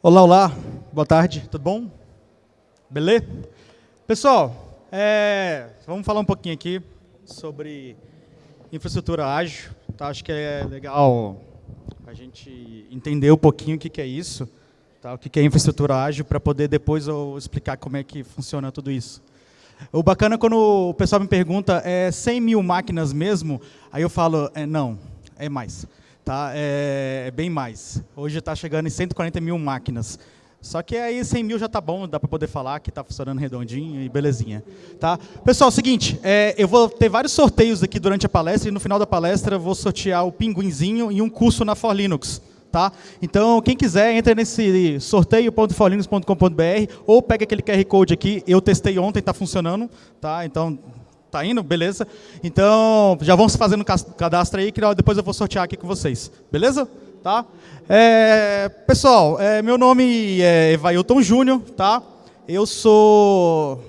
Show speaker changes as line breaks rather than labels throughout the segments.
Olá, olá, boa tarde, tudo bom? Beleza? Pessoal, é, vamos falar um pouquinho aqui sobre infraestrutura ágil. Tá? Acho que é legal a gente entender um pouquinho o que, que é isso, tá? o que, que é infraestrutura ágil, para poder depois eu explicar como é que funciona tudo isso. O bacana é quando o pessoal me pergunta, é 100 mil máquinas mesmo? Aí eu falo, é, não, é mais. Tá? É, é bem mais. Hoje está chegando em 140 mil máquinas. Só que aí 100 mil já está bom, dá para poder falar que está funcionando redondinho e belezinha. Tá? Pessoal, seguinte, é, eu vou ter vários sorteios aqui durante a palestra e no final da palestra eu vou sortear o pinguinzinho e um curso na For Linux. Tá? Então, quem quiser, entra nesse sorteio.forlinux.com.br ou pega aquele QR Code aqui. Eu testei ontem, está funcionando. Tá? Então, tá indo? Beleza? Então, já se fazendo cadastro aí, que depois eu vou sortear aqui com vocês. Beleza? Tá? É, pessoal, é, meu nome é Evailton Júnior. Tá? Eu sou...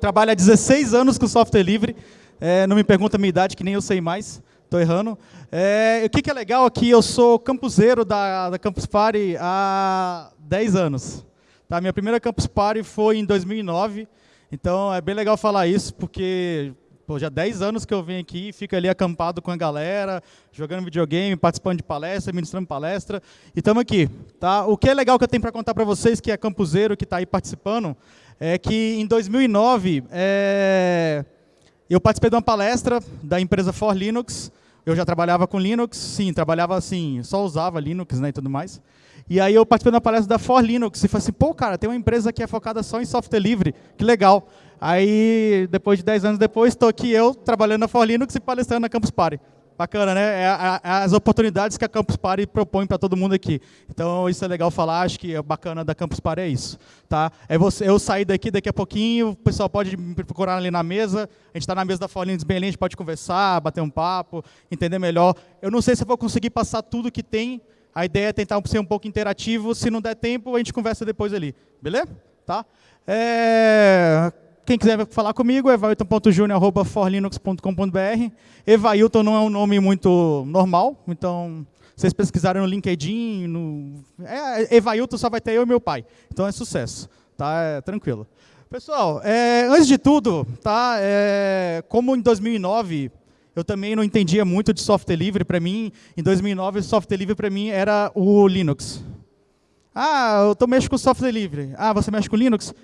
Trabalho há 16 anos com software livre. É, não me pergunta a minha idade, que nem eu sei mais. Estou errando. É, o que, que, é legal aqui, eu sou campuseiro da, da Campus Party há 10 anos. Tá? Minha primeira Campus Party foi em 2009, então é bem legal falar isso, porque pô, já 10 anos que eu venho aqui, fico ali acampado com a galera, jogando videogame, participando de palestra, ministrando palestra, e estamos aqui. Tá? O que é legal que eu tenho para contar para vocês, que é campuseiro, que está aí participando, é que em 2009, é, eu participei de uma palestra da empresa For Linux, eu já trabalhava com Linux, sim, trabalhava assim, só usava Linux né, e tudo mais. E aí eu participei da palestra da For Linux e falei assim, pô, cara, tem uma empresa que é focada só em software livre, que legal. Aí, depois de 10 anos depois, estou aqui eu, trabalhando na For Linux e palestrando na Campus Party. Bacana, né? É, é, as oportunidades que a Campus Party propõe para todo mundo aqui. Então, isso é legal falar, acho que é bacana da Campus Party é isso. Tá? É você, eu sair daqui daqui a pouquinho, o pessoal pode me procurar ali na mesa, a gente está na mesa da bem ali, a gente pode conversar, bater um papo, entender melhor. Eu não sei se eu vou conseguir passar tudo que tem, a ideia é tentar ser um pouco interativo, se não der tempo, a gente conversa depois ali. Beleza? Tá? É... Quem quiser falar comigo, evailton.junior.forlinux.com.br. Evailton não é um nome muito normal, então, vocês pesquisarem no LinkedIn, no... É, Evailton só vai ter eu e meu pai. Então é sucesso, tá? É, tranquilo. Pessoal, é, antes de tudo, tá? É, como em 2009 eu também não entendia muito de software livre, para mim, em 2009, software livre para mim era o Linux. Ah, eu tô mexendo com software livre. Ah, você mexe com Linux?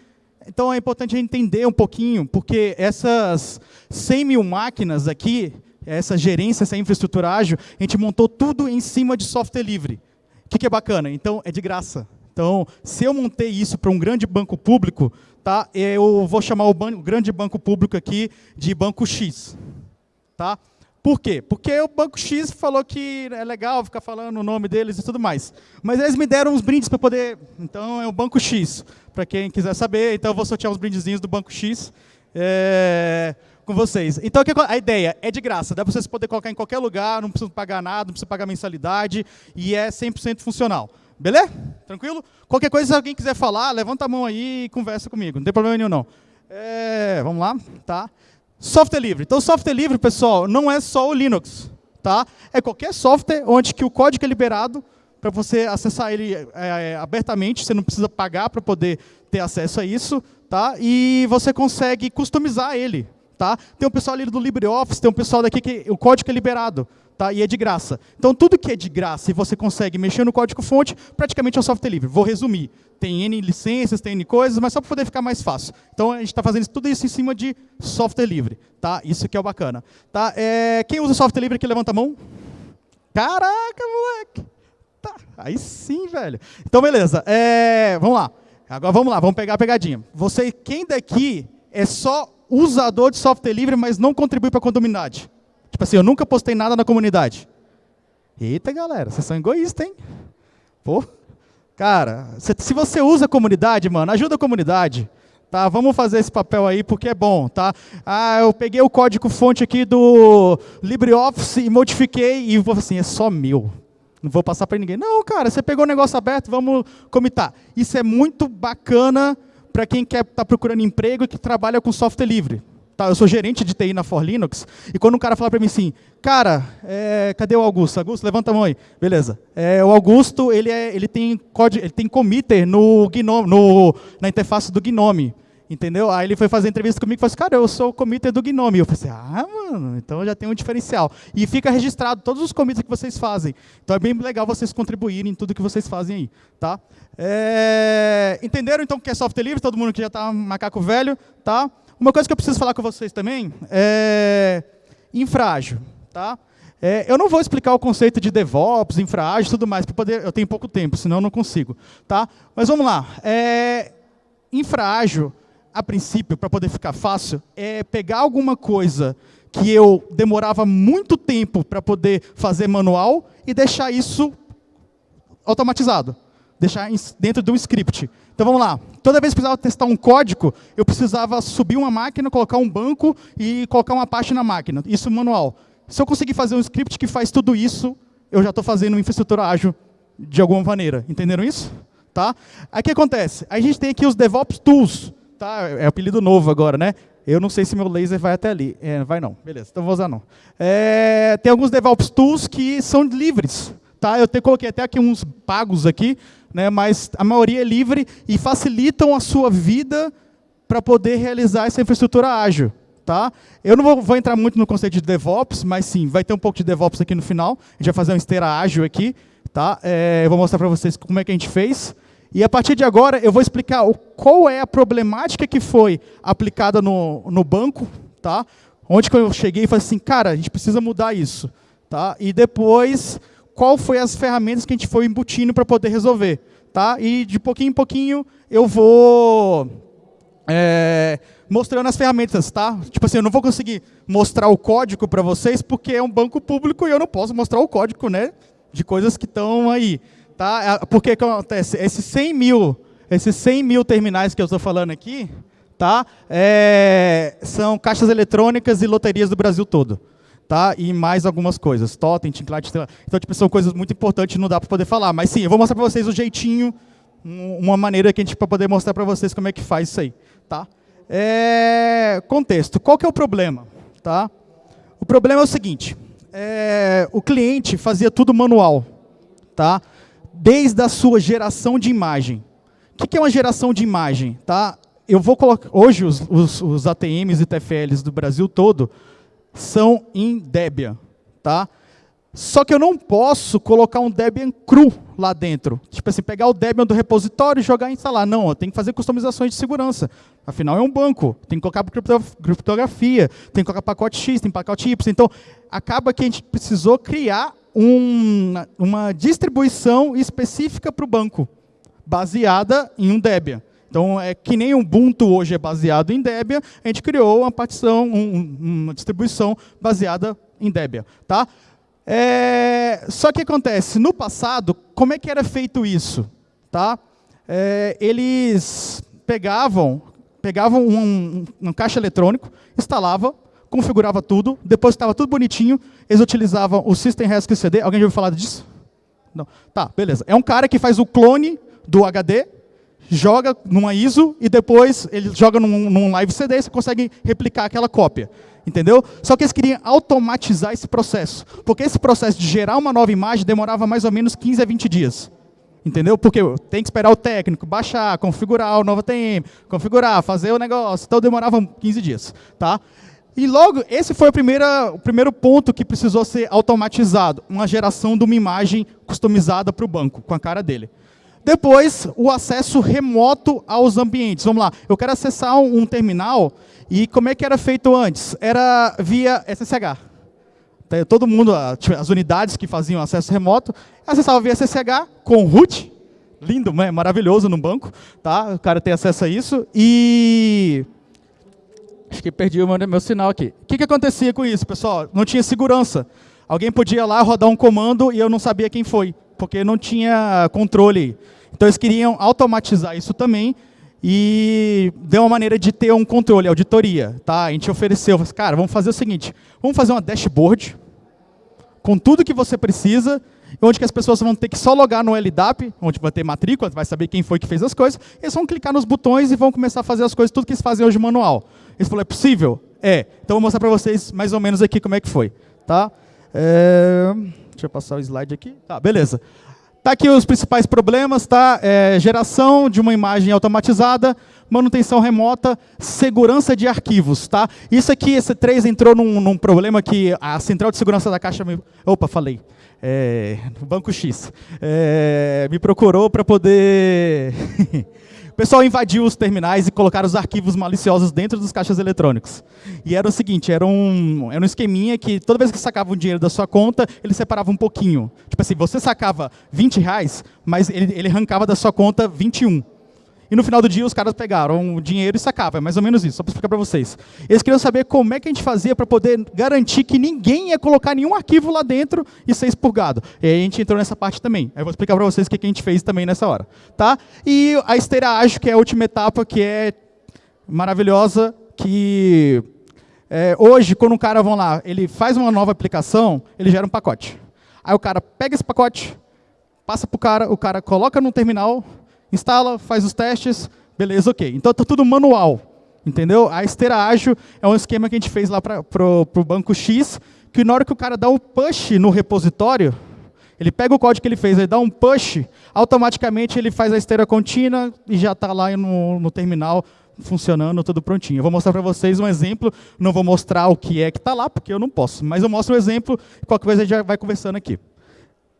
Então é importante entender um pouquinho, porque essas 100 mil máquinas aqui, essa gerência, essa infraestrutura ágil, a gente montou tudo em cima de software livre. O que, que é bacana? Então, é de graça. Então, se eu montei isso para um grande banco público, tá, eu vou chamar o, ban o grande banco público aqui de Banco X. Tá? Por quê? Porque o Banco X falou que é legal ficar falando o nome deles e tudo mais. Mas eles me deram uns brindes para poder... Então, é o Banco X, para quem quiser saber. Então, eu vou sortear uns brindezinhos do Banco X é, com vocês. Então, a ideia é de graça. Dá para vocês poderem colocar em qualquer lugar, não precisa pagar nada, não precisa pagar mensalidade. E é 100% funcional. Beleza? Tranquilo? Qualquer coisa, se alguém quiser falar, levanta a mão aí e conversa comigo. Não tem problema nenhum, não. É, vamos lá? Tá. Software livre. Então, software livre, pessoal, não é só o Linux. Tá? É qualquer software onde que o código é liberado para você acessar ele é, é, abertamente, você não precisa pagar para poder ter acesso a isso, tá? e você consegue customizar ele. Tá? Tem um pessoal ali do LibreOffice, tem um pessoal daqui que o código é liberado tá? e é de graça. Então, tudo que é de graça e você consegue mexer no código-fonte, praticamente é um software livre. Vou resumir. Tem N licenças, tem N coisas, mas só para poder ficar mais fácil. Então, a gente está fazendo tudo isso em cima de software livre. Tá? Isso que é o bacana. Tá? É, quem usa software livre aqui, levanta a mão. Caraca, moleque! Tá, aí sim, velho. Então, beleza. É, vamos lá. Agora vamos lá, vamos pegar a pegadinha. Você, quem daqui é só usador de software livre, mas não contribui para a comunidade? Tipo assim, eu nunca postei nada na comunidade. Eita, galera, vocês são egoístas, hein? Pô, cara, se você usa a comunidade, mano, ajuda a comunidade. Tá, vamos fazer esse papel aí porque é bom, tá? Ah, eu peguei o código fonte aqui do LibreOffice e modifiquei e vou assim, é só meu. Não vou passar para ninguém. Não, cara, você pegou o negócio aberto, vamos comitar. Isso é muito bacana para quem quer estar tá procurando emprego e que trabalha com software livre. Tá, eu sou gerente de TI na For Linux, e quando um cara fala para mim assim, cara, é, cadê o Augusto? Augusto, levanta a mão aí. Beleza. É, o Augusto, ele, é, ele, tem código, ele tem committer no Gnome, no, na interface do Gnome. Entendeu? Aí ele foi fazer entrevista comigo e falou assim, cara, eu sou o committer do Gnome. Eu falei assim, ah, mano, então já tem um diferencial. E fica registrado todos os commits que vocês fazem. Então é bem legal vocês contribuírem em tudo que vocês fazem aí. Tá? É... Entenderam então o que é software livre? Todo mundo que já está macaco velho? Tá? Uma coisa que eu preciso falar com vocês também é infrágil. Tá? É, eu não vou explicar o conceito de DevOps, infrágil e tudo mais, para poder. Eu tenho pouco tempo, senão eu não consigo. Tá? Mas vamos lá. É, infrágil, a princípio, para poder ficar fácil, é pegar alguma coisa que eu demorava muito tempo para poder fazer manual e deixar isso automatizado. Deixar dentro de um script. Então vamos lá. Toda vez que precisava testar um código, eu precisava subir uma máquina, colocar um banco e colocar uma parte na máquina. Isso manual. Se eu conseguir fazer um script que faz tudo isso, eu já estou fazendo infraestrutura ágil de alguma maneira. Entenderam isso? Tá? Aí o que acontece? A gente tem aqui os DevOps Tools. Tá? É apelido novo agora, né? Eu não sei se meu laser vai até ali. É, vai não. Beleza, então vou usar não. É, tem alguns DevOps Tools que são livres. Tá? Eu te, coloquei até aqui uns pagos aqui, né, mas a maioria é livre e facilitam a sua vida para poder realizar essa infraestrutura ágil. Tá? Eu não vou, vou, entrar muito no conceito de DevOps, mas sim, vai ter um pouco de DevOps aqui no final. A gente vai fazer uma esteira ágil aqui. Tá? É, eu vou mostrar para vocês como é que a gente fez. E a partir de agora eu vou explicar qual é a problemática que foi aplicada no, no banco, tá? onde que eu cheguei e falei assim, cara, a gente precisa mudar isso. Tá? E depois qual foi as ferramentas que a gente foi embutindo para poder resolver. Tá? E de pouquinho em pouquinho eu vou é, mostrando as ferramentas. Tá? Tipo assim, eu não vou conseguir mostrar o código para vocês porque é um banco público e eu não posso mostrar o código né, de coisas que estão aí. Tá? É, porque que acontece? Esses 100 mil, esses 100 mil terminais que eu estou falando aqui, tá? É, são caixas eletrônicas e loterias do Brasil todo tá? E mais algumas coisas, totem, tinclate, então tipo, são coisas muito importantes, não dá para poder falar, mas sim, eu vou mostrar para vocês o jeitinho, uma maneira que a gente para poder mostrar para vocês como é que faz isso aí, tá? É, contexto, qual que é o problema, tá? O problema é o seguinte, é, o cliente fazia tudo manual, tá? Desde a sua geração de imagem. O que, que é uma geração de imagem, tá? Eu vou colocar hoje os, os, os ATMs e TFLs do Brasil todo são em Debian, tá? Só que eu não posso colocar um Debian cru lá dentro. Tipo assim, pegar o Debian do repositório e jogar e instalar. Não, eu tenho que fazer customizações de segurança. Afinal, é um banco. Tem que colocar criptografia, tem que colocar pacote X, tem pacote Y. Então, acaba que a gente precisou criar um, uma distribuição específica para o banco, baseada em um Debian. Então, é que nem Ubuntu hoje é baseado em Debian, a gente criou uma partição, um, uma distribuição baseada em Debian. Tá? É, só que acontece, no passado, como é que era feito isso? Tá? É, eles pegavam, pegavam um, um, um caixa eletrônico, instalavam, configurava tudo, depois estava tudo bonitinho, eles utilizavam o System Rescue CD. Alguém já ouviu falar disso? Não. Tá, beleza. É um cara que faz o clone do HD, joga numa ISO e depois ele joga num, num live CD e você consegue replicar aquela cópia. Entendeu? Só que eles queriam automatizar esse processo. Porque esse processo de gerar uma nova imagem demorava mais ou menos 15 a 20 dias. Entendeu? Porque tem que esperar o técnico, baixar, configurar o novo TM, configurar, fazer o negócio. Então demorava 15 dias. Tá? E logo, esse foi o primeiro, o primeiro ponto que precisou ser automatizado. Uma geração de uma imagem customizada para o banco, com a cara dele. Depois, o acesso remoto aos ambientes. Vamos lá, eu quero acessar um, um terminal e como é que era feito antes? Era via SSH. Então, todo mundo, as unidades que faziam acesso remoto, acessavam via SSH com root, lindo, né? maravilhoso no banco, tá? O cara tem acesso a isso e acho que perdi o meu, meu sinal aqui. O que, que acontecia com isso, pessoal? Não tinha segurança. Alguém podia lá rodar um comando e eu não sabia quem foi, porque não tinha controle. Então eles queriam automatizar isso também e deu uma maneira de ter um controle, auditoria. Tá? A gente ofereceu, cara, vamos fazer o seguinte, vamos fazer uma dashboard com tudo que você precisa, onde que as pessoas vão ter que só logar no LDAP, onde vai ter matrícula, vai saber quem foi que fez as coisas, eles vão clicar nos botões e vão começar a fazer as coisas, tudo que eles fazem hoje manual. Eles falaram, é possível? É, então vou mostrar para vocês mais ou menos aqui como é que foi. Tá? É, deixa eu passar o slide aqui. Tá, beleza. Tá aqui os principais problemas, tá? É, geração de uma imagem automatizada, manutenção remota, segurança de arquivos, tá? Isso aqui, esse 3 entrou num, num problema que a central de segurança da caixa me... Opa, falei. É, Banco X. É, me procurou para poder... O pessoal invadiu os terminais e colocaram os arquivos maliciosos dentro dos caixas eletrônicos. E era o seguinte, era um, era um esqueminha que toda vez que sacava um dinheiro da sua conta, ele separava um pouquinho. Tipo assim, você sacava 20 reais, mas ele, ele arrancava da sua conta 21. E no final do dia os caras pegaram o dinheiro e sacavam. É mais ou menos isso, só para explicar para vocês. Eles queriam saber como é que a gente fazia para poder garantir que ninguém ia colocar nenhum arquivo lá dentro e ser expurgado. E aí a gente entrou nessa parte também. Aí eu vou explicar para vocês o que a gente fez também nessa hora. Tá? E a esteira ágil, que é a última etapa, que é maravilhosa, que é, hoje, quando um cara, vão lá, ele faz uma nova aplicação, ele gera um pacote. Aí o cara pega esse pacote, passa para o cara, o cara coloca no terminal, instala, faz os testes, beleza, ok. Então está tudo manual, entendeu? A esteira ágil é um esquema que a gente fez lá para o banco X, que na hora que o cara dá um push no repositório, ele pega o código que ele fez, ele dá um push, automaticamente ele faz a esteira contínua e já está lá no, no terminal funcionando, tudo prontinho. Eu vou mostrar para vocês um exemplo, não vou mostrar o que é que está lá, porque eu não posso, mas eu mostro um exemplo, qualquer coisa a gente já vai conversando aqui.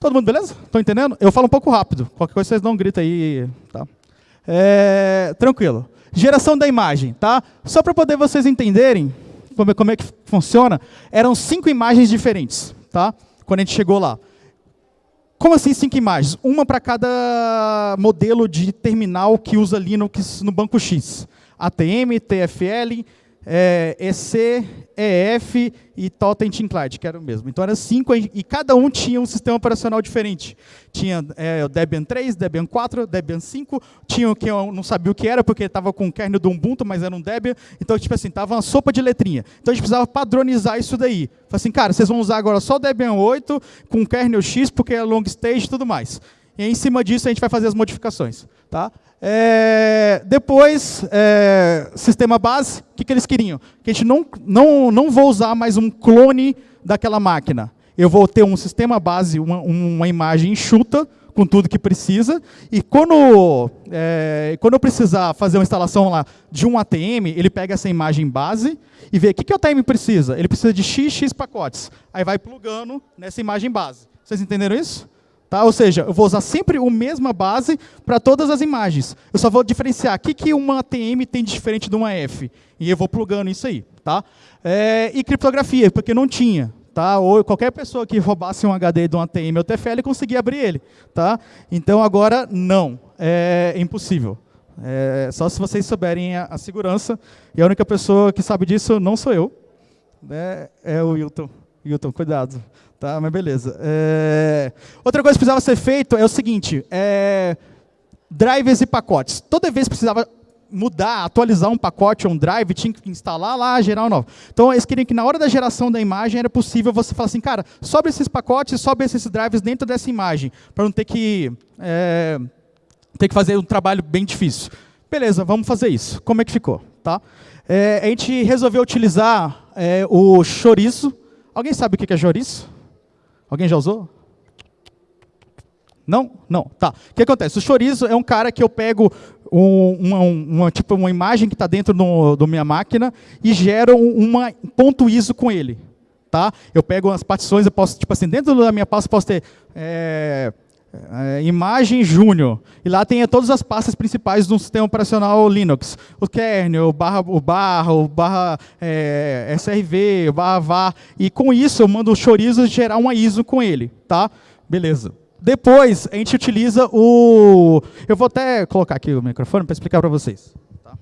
Todo mundo beleza? Estão entendendo? Eu falo um pouco rápido. Qualquer coisa vocês dão um grito aí. Tá? É, tranquilo. Geração da imagem. Tá? Só para poder vocês entenderem como, é, como é que funciona, eram cinco imagens diferentes. Tá? Quando a gente chegou lá. Como assim cinco imagens? Uma para cada modelo de terminal que usa Linux no banco X. ATM, TFL, é, EC, EF e Totem Clyde, que era o mesmo. Então eram cinco e cada um tinha um sistema operacional diferente. Tinha é, o Debian 3, Debian 4, Debian 5, tinha o que eu não sabia o que era, porque estava com o kernel do Ubuntu, mas era um Debian. Então, tipo assim, estava uma sopa de letrinha. Então a gente precisava padronizar isso daí. Falei assim, cara, vocês vão usar agora só Debian 8 com kernel X, porque é long stage e tudo mais. E em cima disso a gente vai fazer as modificações. Tá? É, depois, é, sistema base, o que, que eles queriam? Que a gente não, não, não vou usar mais um clone daquela máquina. Eu vou ter um sistema base, uma, uma imagem enxuta, com tudo que precisa, e quando, é, quando eu precisar fazer uma instalação lá de um ATM, ele pega essa imagem base e vê o que, que o ATM precisa. Ele precisa de XX pacotes. Aí vai plugando nessa imagem base. Vocês entenderam isso? Tá? Ou seja, eu vou usar sempre a mesma base para todas as imagens. Eu só vou diferenciar o que, que uma ATM tem de diferente de uma F. E eu vou plugando isso aí. Tá? É, e criptografia, porque não tinha. Tá? Ou qualquer pessoa que roubasse um HD de um ATM ou TFL conseguia abrir ele. Tá? Então agora não, é impossível. É, só se vocês souberem a, a, segurança. E a única pessoa que sabe disso não sou eu. Né? É o Wilton. Wilton, cuidado. Tá, mas beleza. É... Outra coisa que precisava ser feito é o seguinte, é... drivers e pacotes. Toda vez que precisava mudar, atualizar um pacote ou um drive, tinha que instalar lá, gerar um novo. Então, eles queriam que na hora da geração da imagem era possível você falar assim, cara, sobe esses pacotes, sobe esses drives dentro dessa imagem, para não ter que, é... ter que fazer um trabalho bem difícil. Beleza, vamos fazer isso. Como é que ficou? Tá? É, a gente resolveu utilizar é, o chorizo. Alguém sabe o que é chorizo? Alguém já usou? Não? Não. Tá. O que acontece? O chorizo é um cara que eu pego um, uma, uma, tipo, uma imagem que está dentro do, minha máquina e gero uma ponto ISO com ele. Tá? Eu pego as partições, eu posso, tipo assim, dentro da minha pasta eu posso ter é, é, imagem júnior. E lá tem todas as pastas principais do sistema operacional Linux. O kernel, o barra, o barra, o barra é, SRV, o barra var. E com isso eu mando o chorizo gerar uma ISO com ele. Tá? Beleza. Depois a gente utiliza o... Eu vou até colocar aqui o microfone para explicar para vocês. Tá?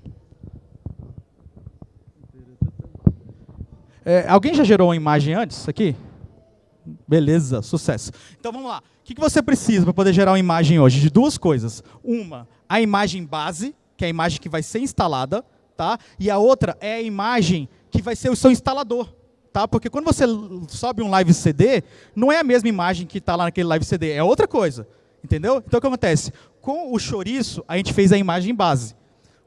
É, alguém já gerou uma imagem antes aqui? Beleza, sucesso. Então vamos lá. O que você precisa para poder gerar uma imagem hoje? De duas coisas. Uma, a imagem base, que é a imagem que vai ser instalada, tá? e a outra é a imagem que vai ser o seu instalador. Tá? Porque quando você sobe um live CD, não é a mesma imagem que está lá naquele live CD, é outra coisa. Entendeu? Então o que acontece? Com o chouriço, a gente fez a imagem base.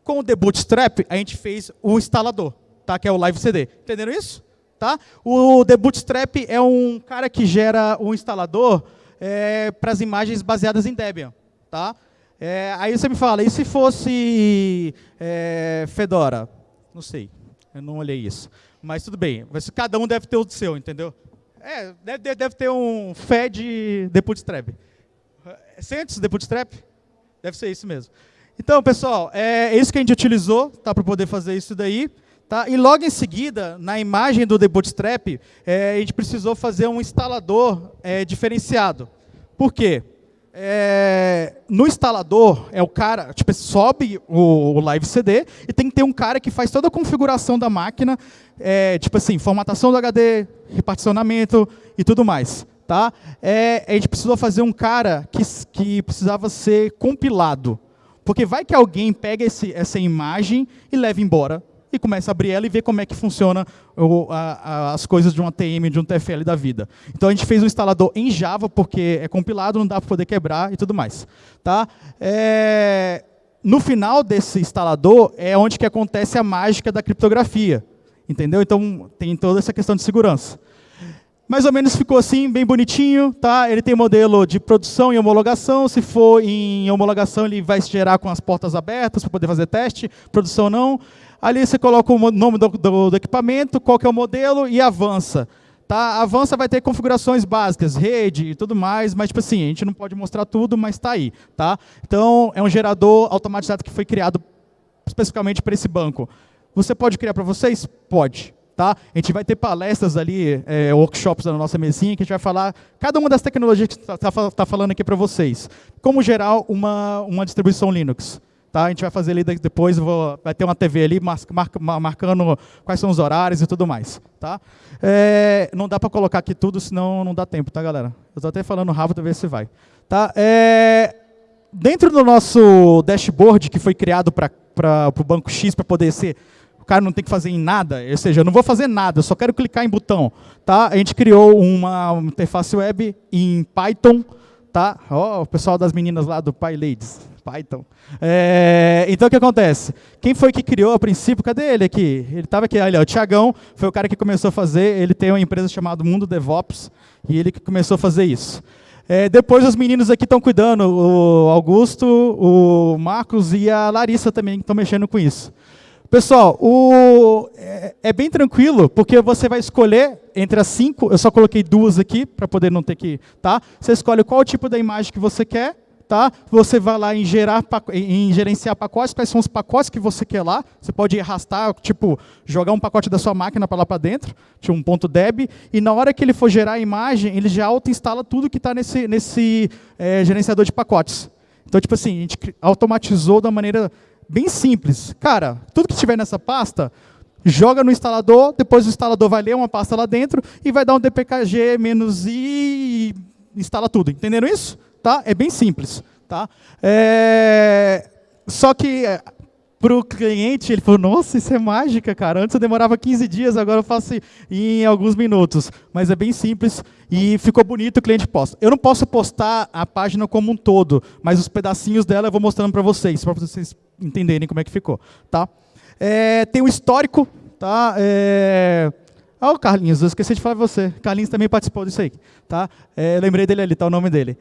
Com o The Bootstrap, a gente fez o instalador. tá? que é o Live CD. Entenderam isso? Tá? O The Bootstrap é um cara que gera um instalador é, para as imagens baseadas em Debian. Tá? É, aí você me fala, e se fosse é, Fedora? Não sei, eu não olhei isso. Mas tudo bem, mas cada um deve ter o seu, entendeu? É, deve, deve ter um Fed The Bootstrap. Sentes The Bootstrap? Deve ser isso mesmo. Então, pessoal, é isso que a gente utilizou tá, para poder fazer isso daí. Tá? E logo em seguida, na imagem do The Bootstrap, é, a gente precisou fazer um instalador é, diferenciado. Por quê? É, no instalador, é o cara, tipo, sobe o, o, Live CD e tem que ter um cara que faz toda a configuração da máquina, é, tipo assim, formatação do HD, reparticionamento e tudo mais. Tá? É, a gente precisou fazer um cara que, que precisava ser compilado. Porque vai que alguém pega esse, essa imagem e leva embora e começa a abrir ela e ver como é que funciona o, a, a, as coisas de um ATM, de um TFL da vida. Então a gente fez um instalador em Java, porque é compilado, não dá para poder quebrar e tudo mais. Tá? É, no final desse instalador é onde que acontece a mágica da criptografia. Entendeu? Então tem toda essa questão de segurança. Mais ou menos ficou assim, bem bonitinho, tá? Ele tem modelo de produção e homologação. Se for em homologação, ele vai gerar com as portas abertas para poder fazer teste. Produção não. Ali você coloca o nome do, do, do equipamento, qual que é o modelo e avança. Tá? Avança vai ter configurações básicas, rede e tudo mais, mas tipo assim, a gente não pode mostrar tudo, mas está aí. Tá? Então, é um gerador automatizado que foi criado especificamente para esse banco. Você pode criar para vocês? Pode. Tá? A gente vai ter palestras ali, é, workshops na nossa mesinha, que a gente vai falar cada uma das tecnologias que está tá, tá falando aqui para vocês. Como gerar uma, uma distribuição Linux. Tá? A gente vai fazer ali depois, vou, vai ter uma TV ali mar, mar, marcando quais são os horários e tudo mais. Tá? É, não dá para colocar aqui tudo, senão não dá tempo, tá, galera? Eu estou até falando rápido, ver se vai. Tá? É, dentro do nosso dashboard, que foi criado para o Banco X, para poder ser o cara não tem que fazer em nada, ou seja, eu não vou fazer nada, eu só quero clicar em botão. Tá? A gente criou uma interface web em Python, tá? Oh, o pessoal das meninas lá do PyLadies. Python. É, então, o que acontece? Quem foi que criou a princípio? Cadê ele aqui? Ele estava aqui, olha, o Tiagão foi o cara que começou a fazer, ele tem uma empresa chamada Mundo DevOps, e ele que começou a fazer isso. É, depois os meninos aqui estão cuidando, o Augusto, o Marcos e a Larissa também estão mexendo com isso. Pessoal, o, é, é, bem tranquilo, porque você vai escolher entre as cinco, eu só coloquei duas aqui, para poder não ter que... Tá? Você escolhe qual tipo da imagem que você quer, Tá? Você vai lá em, gerar, em gerenciar pacotes, quais são os pacotes que você quer lá. Você pode arrastar, tipo, jogar um pacote da sua máquina para lá para dentro, tipo um ponto .deb, e na hora que ele for gerar a imagem, ele já auto-instala tudo que está nesse, nesse é, gerenciador de pacotes. Então, tipo assim, a gente automatizou da maneira bem simples. Cara, tudo que estiver nessa pasta, joga no instalador, depois o instalador vai ler uma pasta lá dentro e vai dar um dpkg menos i e instala tudo. Entenderam isso? Tá? É bem simples. Tá? É... Só que é, para o cliente, ele falou, nossa, isso é mágica, cara. Antes eu demorava 15 dias, agora eu faço em alguns minutos. Mas é bem simples e ficou bonito, o cliente posta. Eu não posso postar a página como um todo, mas os pedacinhos dela eu vou mostrando para vocês, para vocês entenderem como é que ficou. Tá? É, tem o histórico, tá? É... Ah, o Carlinhos, eu esqueci de falar para você. Carlinhos também participou disso aí. Tá? É, lembrei dele ali, tá o nome dele.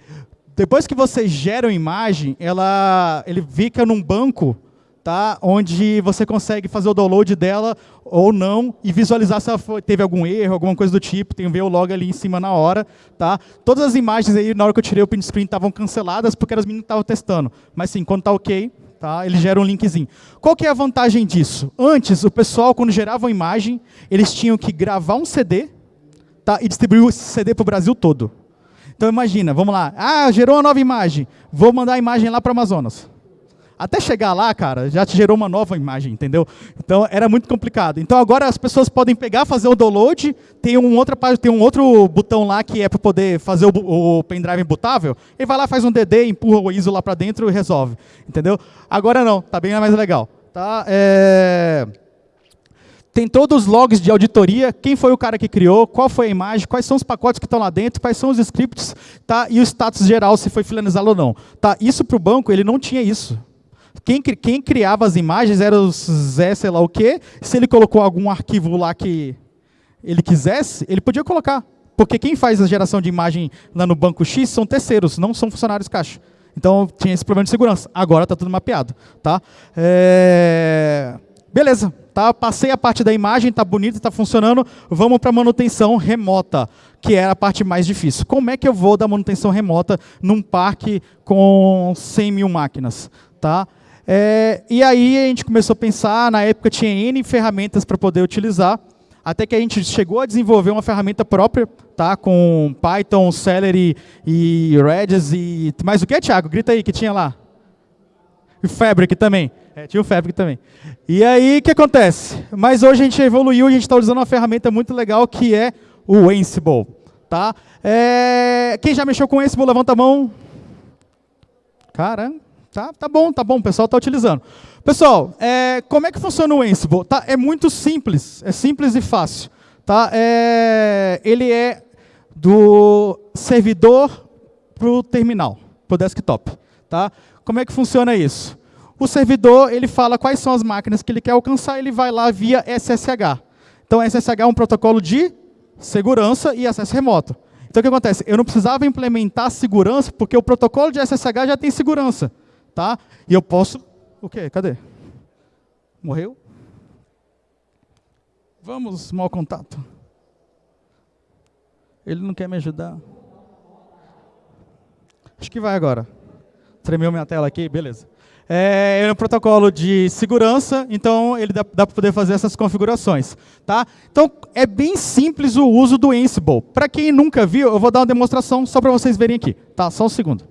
Depois que você gera uma imagem, ela, ele fica num banco tá? onde você consegue fazer o download dela ou não e visualizar se foi, teve algum erro, alguma coisa do tipo, tem o log ali em cima na hora. Tá? Todas as imagens aí, na hora que eu tirei o print screen, estavam canceladas porque as meninas estavam testando. Mas sim, quando está ok, tá? ele gera um linkzinho. Qual que é a vantagem disso? Antes, o pessoal, quando gerava uma imagem, eles tinham que gravar um CD tá? e distribuir esse CD para o Brasil todo. Então imagina, vamos lá. Ah, gerou uma nova imagem. Vou mandar a imagem lá para Amazonas. Até chegar lá, cara, já te gerou uma nova imagem, entendeu? Então era muito complicado. Então agora as pessoas podem pegar, fazer o download, tem um, outra, tem um outro botão lá que é para poder fazer o, o pendrive bootável, ele vai lá, faz um DD, empurra o ISO lá para dentro e resolve. Entendeu? Agora não, tá bem mais legal. Tá? É tem todos os logs de auditoria, quem foi o cara que criou, qual foi a imagem, quais são os pacotes que estão lá dentro, quais são os scripts, tá? e o status geral, se foi finalizado ou não. Tá? Isso para o banco, ele não tinha isso. Quem, quem criava as imagens era o Zé, sei lá o quê. Se ele colocou algum arquivo lá que ele quisesse, ele podia colocar. Porque quem faz a geração de imagem lá no banco X são terceiros, não são funcionários caixa. Então tinha esse problema de segurança. Agora está tudo mapeado. Tá? É... Beleza, tá? passei a parte da imagem, está bonito, está funcionando. Vamos para manutenção remota, que é a parte mais difícil. Como é que eu vou dar manutenção remota num parque com 100 mil máquinas? Tá? É... E aí a gente começou a pensar, na época tinha N ferramentas para poder utilizar, até que a gente chegou a desenvolver uma ferramenta própria, tá? com Python, Celery e Redis e... Mais o que, Thiago? Grita aí, que tinha lá. E Fabric também. É, tinha o Fabric também. E aí, o que acontece? Mas hoje a gente evoluiu e a gente está usando uma ferramenta muito legal que é o Ansible. Tá? É... Quem já mexeu com o Ansible, levanta a mão. Caramba. Tá, tá bom, tá bom, o pessoal está utilizando. Pessoal, é, como é que funciona o Ansible? Tá, é muito simples, é simples e fácil. Tá? É, ele é do servidor para o terminal, para o desktop. Tá? Como é que funciona isso? O servidor ele fala quais são as máquinas que ele quer alcançar, ele vai lá via SSH. Então, SSH é um protocolo de segurança e acesso remoto. Então, o que acontece? Eu não precisava implementar segurança, porque o protocolo de SSH já tem segurança tá? E eu posso... O quê? Cadê? Morreu? Vamos, mau contato. Ele não quer me ajudar. Acho que vai agora. Tremeu minha tela aqui, beleza. É, é um protocolo de segurança, então ele dá, dá para poder fazer essas configurações. Tá? Então, é bem simples o uso do Ansible. Para quem nunca viu, eu vou dar uma demonstração só para vocês verem aqui. Tá? Só um segundo.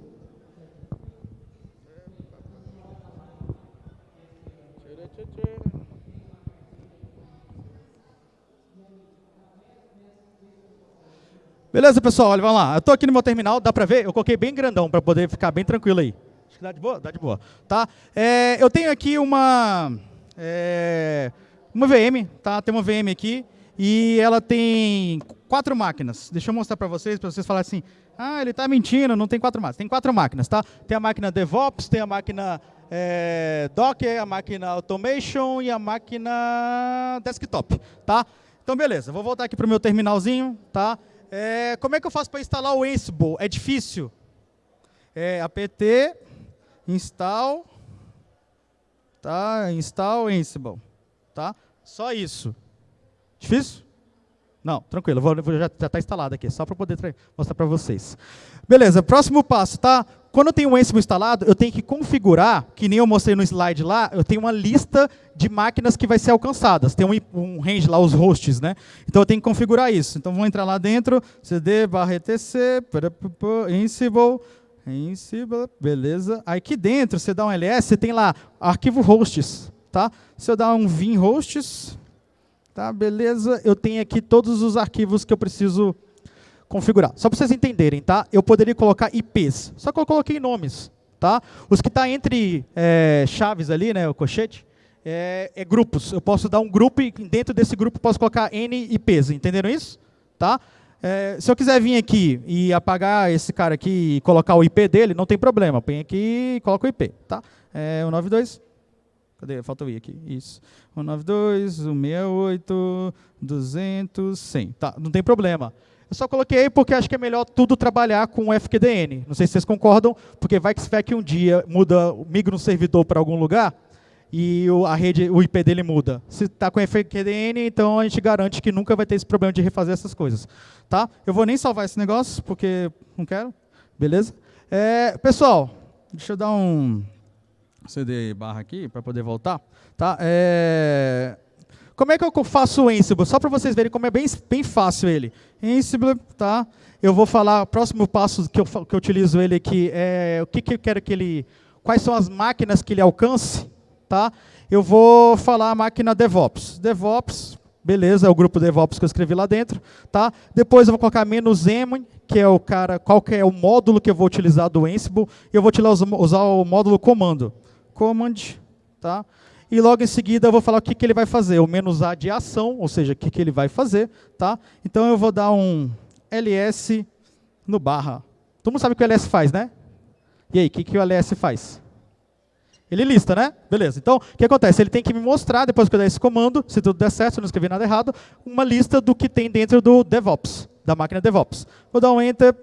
Beleza, pessoal? Olha, vamos lá. Eu estou aqui no meu terminal, dá para ver? Eu coloquei bem grandão para poder ficar bem tranquilo aí. Acho que dá de boa? Dá de boa. Tá? É, eu tenho aqui uma, é, uma VM, tá? tem uma VM aqui, e ela tem quatro máquinas. Deixa eu mostrar para vocês, para vocês falarem assim, ah, ele está mentindo, não tem quatro máquinas. Tem quatro máquinas, tá? Tem a máquina DevOps, tem a máquina é, Docker, a máquina Automation e a máquina Desktop, tá? Então, beleza. Vou voltar aqui para o meu terminalzinho, tá? É, como é que eu faço para instalar o Ansible? É difícil? É apt install, tá? Install Ansible, tá? Só isso. Difícil? Não, tranquilo, vou, já está instalado aqui, só para poder mostrar para vocês. Beleza, próximo passo, tá? Quando eu tenho o Ansible instalado, eu tenho que configurar, que nem eu mostrei no slide lá, eu tenho uma lista de máquinas que vai ser alcançadas. Tem um, um range lá, os hosts, né? Então eu tenho que configurar isso. Então vamos entrar lá dentro, cd barra etc, Ansible, Ansible, beleza. Aí aqui dentro, você dá um ls, você tem lá arquivo hosts, tá? Se eu dar um vim hosts, Tá, beleza? Eu tenho aqui todos os arquivos que eu preciso configurar. Só para vocês entenderem, tá? Eu poderia colocar IPs, só que eu coloquei nomes, tá? Os que tá entre é, chaves ali, né, o cochete, é, é, grupos. Eu posso dar um grupo e dentro desse grupo posso colocar N IPs, entenderam isso? Tá? É, se eu quiser vir aqui e apagar esse cara aqui e colocar o IP dele, não tem problema. Põe aqui e coloca o IP, tá? É, 192 Cadê? Falta o i aqui. Isso. 192, 168, 200, 100. Tá, não tem problema. Eu só coloquei porque acho que é melhor tudo trabalhar com o FQDN. Não sei se vocês concordam, porque vai que que um dia muda, migra um servidor para algum lugar e o, a rede, o IP dele muda. Se está com FQDN, então a gente garante que nunca vai ter esse problema de refazer essas coisas. Tá? Eu vou nem salvar esse negócio, porque não quero. Beleza? É, pessoal, deixa eu dar um CD barra aqui para poder voltar. Tá? É... Como é que eu faço o Ansible? Só para vocês verem como é bem, bem fácil ele. Ansible, tá? Eu vou falar, o próximo passo que eu, que eu utilizo ele aqui é o que, que eu quero que ele... Quais são as máquinas que ele alcance, tá? Eu vou falar a máquina DevOps. DevOps, beleza, é o grupo DevOps que eu escrevi lá dentro, tá? Depois eu vou colocar menos "-m", que é o cara, qual que é o módulo que eu vou utilizar do Ansible, e eu vou usar o módulo comando command, tá? E logo em seguida eu vou falar o que, que ele vai fazer, o menos A de ação, ou seja, o que, que ele vai fazer, tá? Então eu vou dar um ls no barra. Todo mundo sabe o que o ls faz, né? E aí, o que, que o ls faz? Ele lista, né? Beleza. Então, o que acontece? Ele tem que me mostrar, depois que eu der esse comando, se tudo der certo, se eu não escrever nada errado, uma lista do que tem dentro do DevOps, da máquina DevOps. Vou dar um Enter.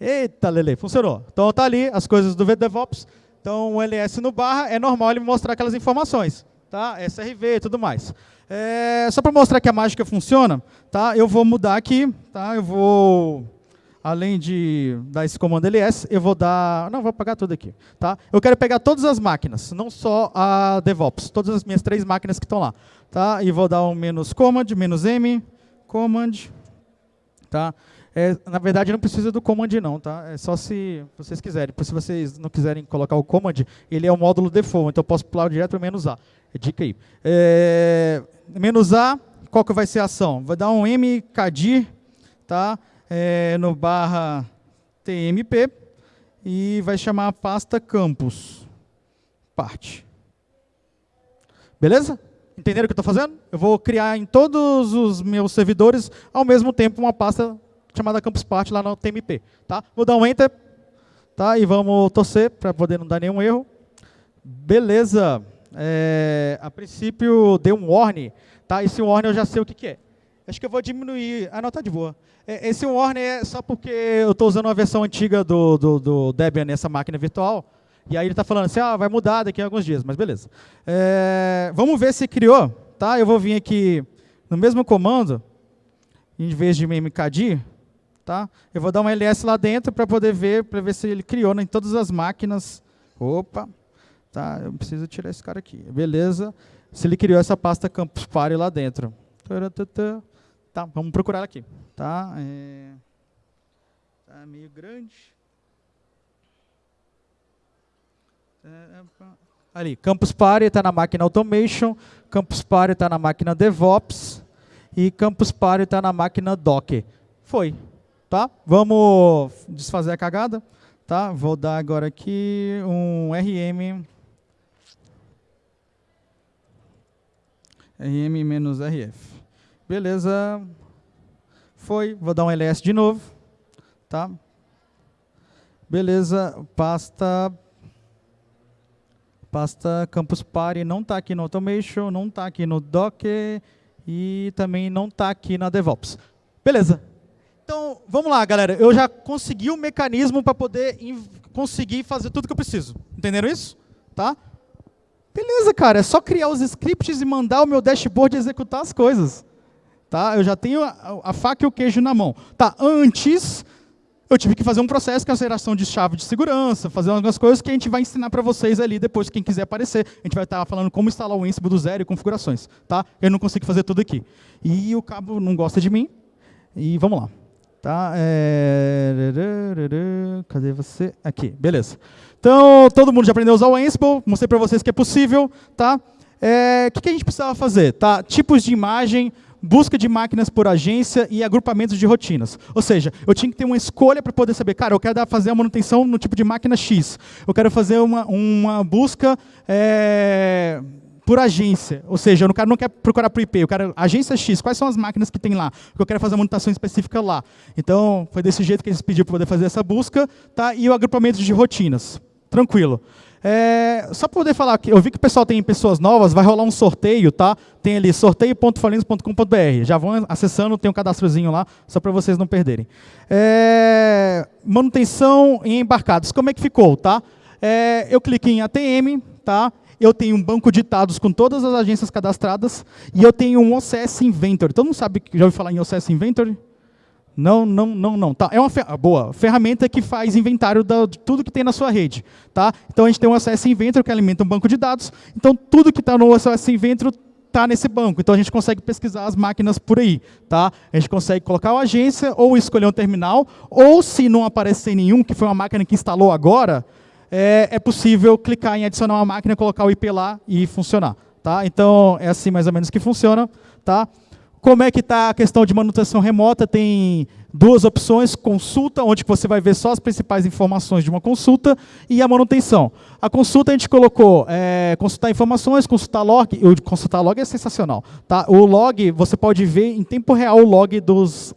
Eita, Lele, funcionou. Então, tá ali as coisas do DevOps. Então, o ls no barra, é normal ele me mostrar aquelas informações. Tá? SRV e tudo mais. É, só para mostrar que a mágica funciona, tá? eu vou mudar aqui. Tá? Eu vou além de dar esse comando ls, eu vou dar... Não, vou apagar tudo aqui. Tá? Eu quero pegar todas as máquinas, não só a DevOps, todas as minhas três máquinas que estão lá. Tá? E vou dar um menos command, menos m, command. Tá? É, na verdade, não precisa do command não, tá? É só se vocês quiserem. Se vocês não quiserem colocar o command, ele é o módulo default, então eu posso pular direto para menos A. É dica aí. É, menos A, qual que vai ser a ação? Vai dar um mkdir, tá? É, no barra tmp e vai chamar a pasta campus parte. Beleza? Entenderam o que eu estou fazendo? Eu vou criar em todos os meus servidores, ao mesmo tempo, uma pasta chamada campus parte lá no tmp. Tá? Vou dar um enter tá? e vamos torcer para poder não dar nenhum erro. Beleza. É, a princípio deu um warning. Tá? Esse warning eu já sei o que, que é. Acho que eu vou diminuir. Ah, não, tá de boa. É, esse warning é só porque eu estou usando uma versão antiga do, do, do, Debian nessa máquina virtual. E aí ele está falando assim, ah, vai mudar daqui a alguns dias, mas beleza. É, vamos ver se criou. Tá? Eu vou vir aqui no mesmo comando, em vez de mkdir, tá? eu vou dar uma ls lá dentro para poder ver, para ver se ele criou em todas as máquinas. Opa, tá? eu preciso tirar esse cara aqui. Beleza. Se ele criou essa pasta campus party lá dentro. Vamos procurar aqui. Tá, é, tá meio grande. Ali, Campus Party está na máquina Automation, Campus Party está na máquina DevOps e Campus Party está na máquina Docker. Foi. Tá? Vamos desfazer a cagada. Tá? Vou dar agora aqui um RM RM-RF. Beleza. Foi. Vou dar um ls de novo. Tá? Beleza. Pasta pasta Campus Party não está aqui no Automation, não está aqui no Docker e também não está aqui na DevOps. Beleza. Então, vamos lá, galera. Eu já consegui o um mecanismo para poder conseguir fazer tudo que eu preciso. Entenderam isso? Tá? Beleza, cara. É só criar os scripts e mandar o meu dashboard executar as coisas. Tá? Eu já tenho a, a faca e o queijo na mão. Tá, antes, eu tive que fazer um processo de aceleração de chave de segurança, fazer algumas coisas que a gente vai ensinar para vocês ali depois, quem quiser aparecer. A gente vai estar falando como instalar o Ansible do zero e configurações. Tá? Eu não consigo fazer tudo aqui. E o cabo não gosta de mim. E vamos lá. Tá? É... Cadê você? Aqui, beleza. Então, todo mundo já aprendeu a usar o Ansible, mostrei para vocês que é possível. Tá? É... O que a gente precisava fazer? Tá? Tipos de imagem, busca de máquinas por agência e agrupamentos de rotinas. Ou seja, eu tinha que ter uma escolha para poder saber, cara, eu quero fazer a manutenção no tipo de máquina X. Eu quero fazer uma, uma busca é, por agência. Ou seja, eu não quero, procurar por IP, eu quero agência X. Quais são as máquinas que tem lá? Eu quero fazer a manutenção específica lá. Então, foi desse jeito que eles pediram para poder fazer essa busca. Tá? E o agrupamento de rotinas. Tranquilo. É, só para poder falar, eu vi que o pessoal tem pessoas novas, vai rolar um sorteio, tá? Tem ali sorteio.falinos.com.br. Já vão acessando, tem um cadastrozinho lá, só para vocês não perderem. É, manutenção em embarcados, como é que ficou, tá? É, eu cliquei em ATM, tá? Eu tenho um banco de dados com todas as agências cadastradas e eu tenho um OCS Inventory. Todo mundo sabe, já ouviu falar em OCS Inventory? Não, não, não, não. Tá. É uma fer boa ferramenta que faz inventário de tudo que tem na sua rede. Tá? Então a gente tem um acesso Inventor que alimenta um banco de dados. Então tudo que está no acesso Inventor está nesse banco. Então a gente consegue pesquisar as máquinas por aí. Tá? A gente consegue colocar uma agência ou escolher um terminal. Ou se não aparecer nenhum, que foi uma máquina que instalou agora, é, é possível clicar em adicionar uma máquina, colocar o IP lá e funcionar. Tá? Então é assim mais ou menos que funciona. Tá? Como é que está a questão de manutenção remota? Tem duas opções, consulta, onde você vai ver só as principais informações de uma consulta, e a manutenção. A consulta a gente colocou é, consultar informações, consultar log, o consultar log é sensacional. Tá? O log, você pode ver em tempo real o log dos,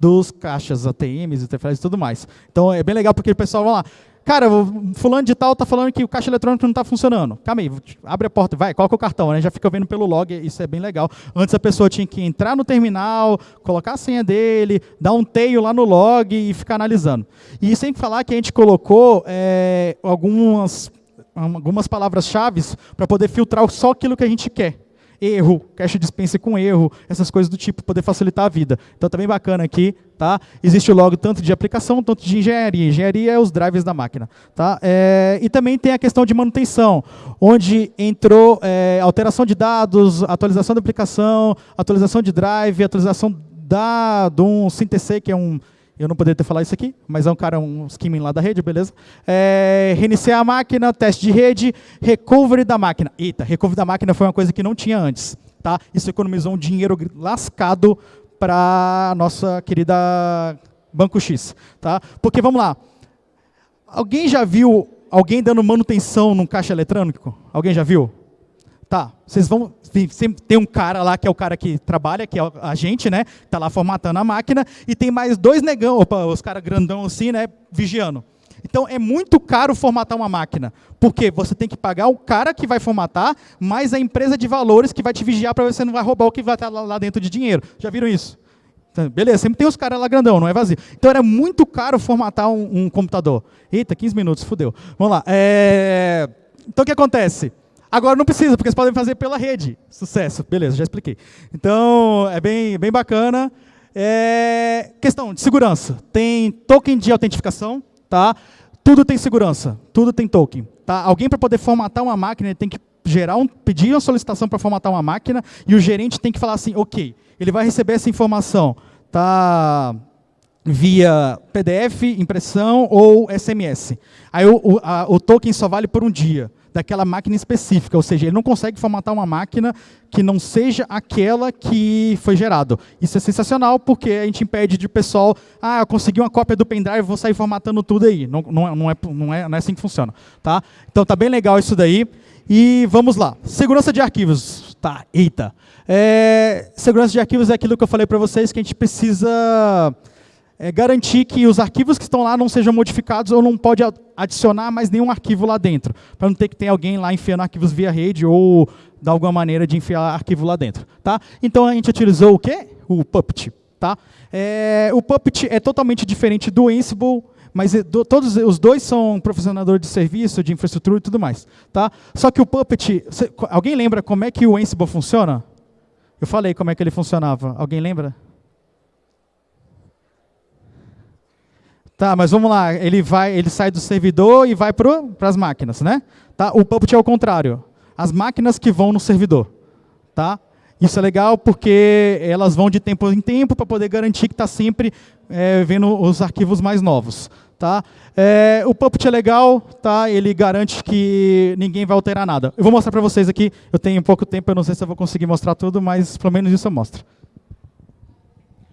dos caixas, ATMs, interfaces e tudo mais. Então é bem legal porque o pessoal vai lá, cara, fulano de tal está falando que o caixa eletrônico não está funcionando. Calma aí, abre a porta, vai, coloca o cartão, né? Já fica vendo pelo log, isso é bem legal. Antes a pessoa tinha que entrar no terminal, colocar a senha dele, dar um teio lá no log e ficar analisando. E sem falar que a gente colocou é, algumas, algumas palavras-chave para poder filtrar só aquilo que a gente quer erro, cache dispense com erro, essas coisas do tipo, poder facilitar a vida. Então, bem bacana aqui, tá? Existe o log tanto de aplicação, tanto de engenharia. Engenharia é os drivers da máquina, tá? É, e também tem a questão de manutenção, onde entrou é, alteração de dados, atualização da aplicação, atualização de drive, atualização da, de um SynthC, que é um eu não poderia ter falado isso aqui, mas é um cara, um skimming lá da rede, beleza? É, reiniciar a máquina, teste de rede, recovery da máquina. Eita, recovery da máquina foi uma coisa que não tinha antes. Tá? Isso economizou um dinheiro lascado para a nossa querida Banco X. Tá? Porque, vamos lá, alguém já viu alguém dando manutenção num caixa eletrônico? Alguém já viu? Tá, vocês vão. Sempre tem um cara lá que é o cara que trabalha, que é a gente, né? Está lá formatando a máquina, e tem mais dois negão, opa, os caras grandão assim, né? Vigiando. Então é muito caro formatar uma máquina. Porque você tem que pagar o cara que vai formatar, mais a empresa de valores que vai te vigiar para você não vai roubar o que vai estar lá dentro de dinheiro. Já viram isso? Então, beleza, sempre tem os caras lá grandão, não é vazio. Então era muito caro formatar um, um computador. Eita, 15 minutos, fudeu. Vamos lá. É... Então o que acontece? Agora não precisa, porque vocês podem fazer pela rede. Sucesso, beleza, já expliquei. Então, é bem, bem bacana. É... Questão de segurança. Tem token de autentificação, tá? Tudo tem segurança, tudo tem token. Tá? Alguém para poder formatar uma máquina tem que gerar um, pedir uma solicitação para formatar uma máquina e o gerente tem que falar assim, ok, ele vai receber essa informação, tá? via PDF, impressão ou SMS. Aí o, o, a, o token só vale por um dia daquela máquina específica, ou seja, ele não consegue formatar uma máquina que não seja aquela que foi gerado. Isso é sensacional porque a gente impede de pessoal, ah, eu consegui uma cópia do pendrive, vou sair formatando tudo aí. Não, não, é, não, é, não é assim que funciona. Tá? Então tá bem legal isso daí. E vamos lá. Segurança de arquivos. Tá, eita. É, segurança de arquivos é aquilo que eu falei para vocês que a gente precisa é, garantir que os arquivos que estão lá não sejam modificados ou não pode adicionar mais nenhum arquivo lá dentro, para não ter que ter alguém lá enfiando arquivos via rede ou de alguma maneira de enfiar arquivo lá dentro. Tá? Então a gente utilizou o quê? O Puppet. Tá? É, o Puppet é totalmente diferente do Ansible, mas é, do, todos os dois são profissionador de serviço, de infraestrutura e tudo mais. Tá? Só que o Puppet, alguém lembra como é que o Ansible funciona? Eu falei como é que ele funcionava. Alguém lembra? Tá, mas vamos lá, ele vai, ele sai do servidor e vai para as máquinas, né? Tá? O Puppet é o contrário. As máquinas que vão no servidor, tá? Isso é legal porque elas vão de tempo em tempo para poder garantir que está sempre é, vendo os arquivos mais novos. Tá? É, o Puppet é legal, tá? ele garante que ninguém vai alterar nada. Eu vou mostrar para vocês aqui, eu tenho pouco tempo, eu não sei se eu vou conseguir mostrar tudo, mas pelo menos isso eu mostro.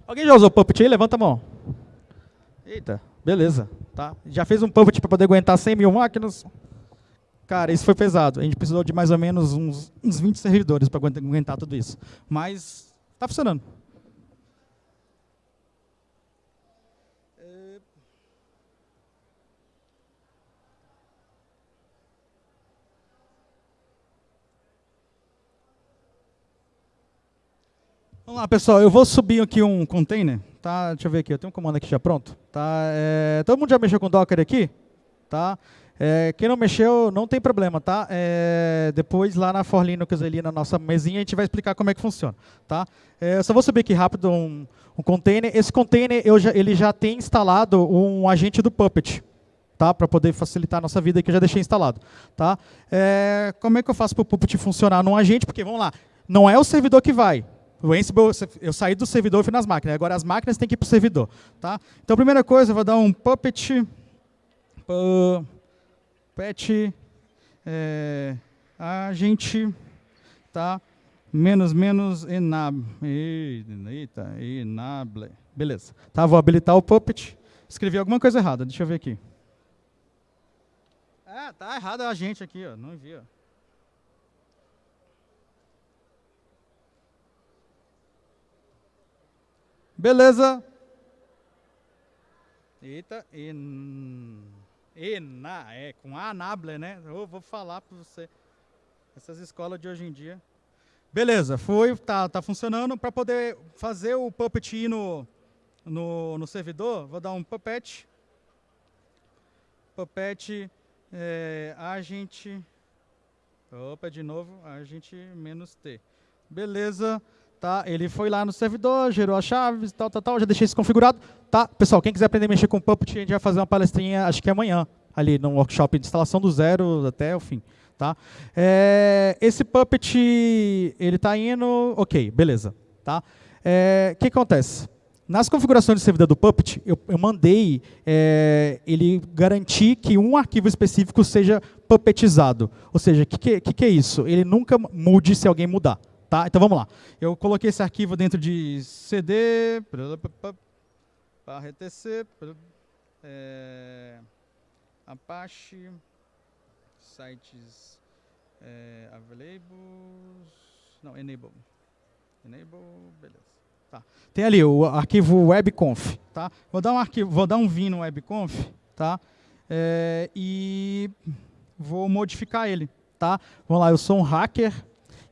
Alguém já usou Puppet aí? Levanta a mão. Eita. Beleza, tá? Já fez um pivot para poder aguentar 100 mil máquinas? Cara, isso foi pesado. A gente precisou de mais ou menos uns, uns 20 servidores para aguentar tudo isso. Mas está funcionando. Vamos lá, pessoal. Eu vou subir aqui um container tá? Deixa eu ver aqui, eu tenho um comando aqui já pronto. Tá? É, todo mundo já mexeu com Docker aqui? Tá? É, quem não mexeu, não tem problema, tá? É, depois lá na For Linux, ali na nossa mesinha, a gente vai explicar como é que funciona, tá? É, eu só vou subir aqui rápido um, um container. Esse container, já, ele já tem instalado um agente do Puppet, tá? Para poder facilitar a nossa vida, que eu já deixei instalado, tá? É, como é que eu faço para o Puppet funcionar num agente? Porque, vamos lá, não é o servidor que vai, o Ansible, eu saí do servidor e fui nas máquinas. Agora as máquinas têm que ir para o servidor. Tá? Então, a primeira coisa, eu vou dar um puppet, puppet, é, agente, tá? menos, menos, enable. Eita, enable. Beleza. Tá, vou habilitar o puppet. Escrevi alguma coisa errada, deixa eu ver aqui. Ah, tá errado a gente aqui, ó. não vi. Beleza. Eita, e... Ena, é, com Anable, né? Eu vou falar para você. Essas escolas de hoje em dia. Beleza, foi, tá, tá funcionando. Para poder fazer o Puppet ir no, no, no servidor, vou dar um Puppet. Puppet, é, opa, de novo, agent menos T. Beleza, tá? Ele foi lá no servidor, gerou as chaves, tal, tal, tal, já deixei isso configurado. Tá, pessoal, quem quiser aprender a mexer com Puppet, a gente vai fazer uma palestrinha, acho que amanhã, ali no workshop de instalação do zero até o fim. Tá? É, esse Puppet, ele está indo, ok, beleza. Tá? É, o que acontece? Nas configurações de servidor do Puppet, eu, eu mandei é, ele garantir que um arquivo específico seja puppetizado. Ou seja, o que, que, que, é isso? Ele nunca mude se alguém mudar. Tá? Então vamos lá. Eu coloquei esse arquivo dentro de cd etc, é, Apache, sites é, available, não, enable, enable, beleza. Tá. Tem ali o arquivo webconf, tá? Vou dar um arquivo, vou dar um vim no webconf, tá? É, e vou modificar ele, tá? Vamos lá, eu sou um hacker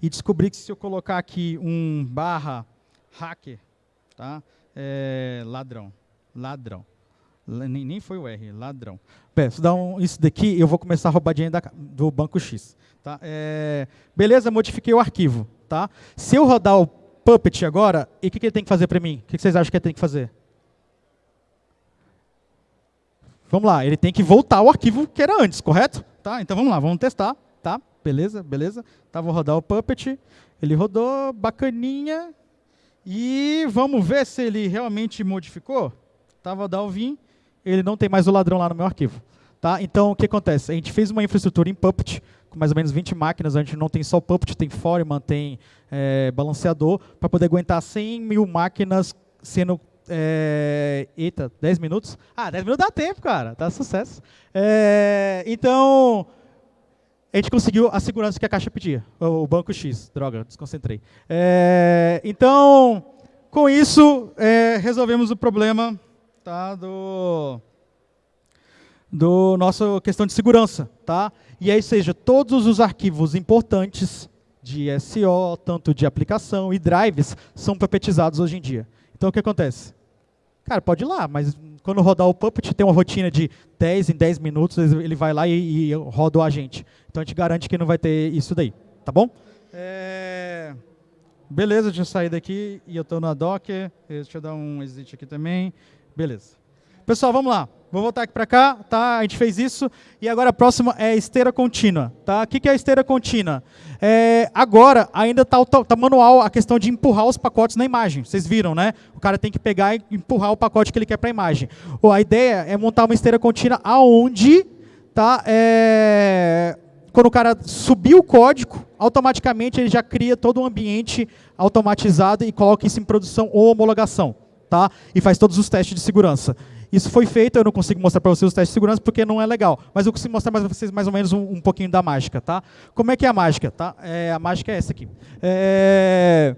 e descobri que se eu colocar aqui um barra hacker, tá? É, ladrão ladrão. Nem, nem foi o R, ladrão. Bem, se um, isso daqui, eu vou começar a roubar dinheiro da, do banco X. Tá? É, beleza, modifiquei o arquivo. Tá? Se eu rodar o Puppet agora, e o que, que, ele tem que fazer para mim? O que, que, vocês acham que ele tem que fazer? Vamos lá, ele tem que voltar ao arquivo que era antes, correto? Tá? Então vamos lá, vamos testar. Tá? Beleza, beleza. Vou rodar o Puppet. Ele rodou, bacaninha. E vamos ver se ele realmente modificou estava Dalvin, ele não tem mais o ladrão lá no meu arquivo. Tá? Então, o que acontece? A gente fez uma infraestrutura em Puppet, com mais ou menos 20 máquinas, a gente não tem só Puppet, tem Foreman, tem é, balanceador, para poder aguentar 100 mil máquinas sendo... É, eita, 10 minutos? Ah, 10 minutos dá tempo, cara, tá sucesso. É, então, a gente conseguiu a segurança que a caixa pedia, o banco X, droga, desconcentrei. É, então, com isso, é, resolvemos o problema tá? do, do nossa questão de segurança. Tá? E aí, seja, todos os arquivos importantes de SO, tanto de aplicação e drives, são puppetizados hoje em dia. Então, o que acontece? Cara, pode ir lá, mas quando rodar o Puppet, tem uma rotina de 10 em 10 minutos, ele vai lá e, e roda o agente. Então, a gente garante que não vai ter isso daí. Tá bom? É... Beleza, deixa eu sair daqui e eu estou na Docker. Deixa eu dar um exit aqui também. Beleza. Pessoal, vamos lá. Vou voltar aqui para cá, tá? A gente fez isso. E agora a próxima é esteira contínua, tá? O que é esteira contínua? É, agora, ainda está tá manual a questão de empurrar os pacotes na imagem. Vocês viram, né? O cara tem que pegar e empurrar o pacote que ele quer para a imagem. a ideia é montar uma esteira contínua aonde tá, é, quando o cara subir o código, automaticamente ele já cria todo um ambiente automatizado e coloca isso em produção ou homologação tá? e faz todos os testes de segurança. Isso foi feito, eu não consigo mostrar para vocês os testes de segurança porque não é legal, mas eu consigo mostrar para vocês mais ou menos um, um, pouquinho da mágica. Tá? Como é que é a mágica? Tá? É, a mágica é essa aqui. É,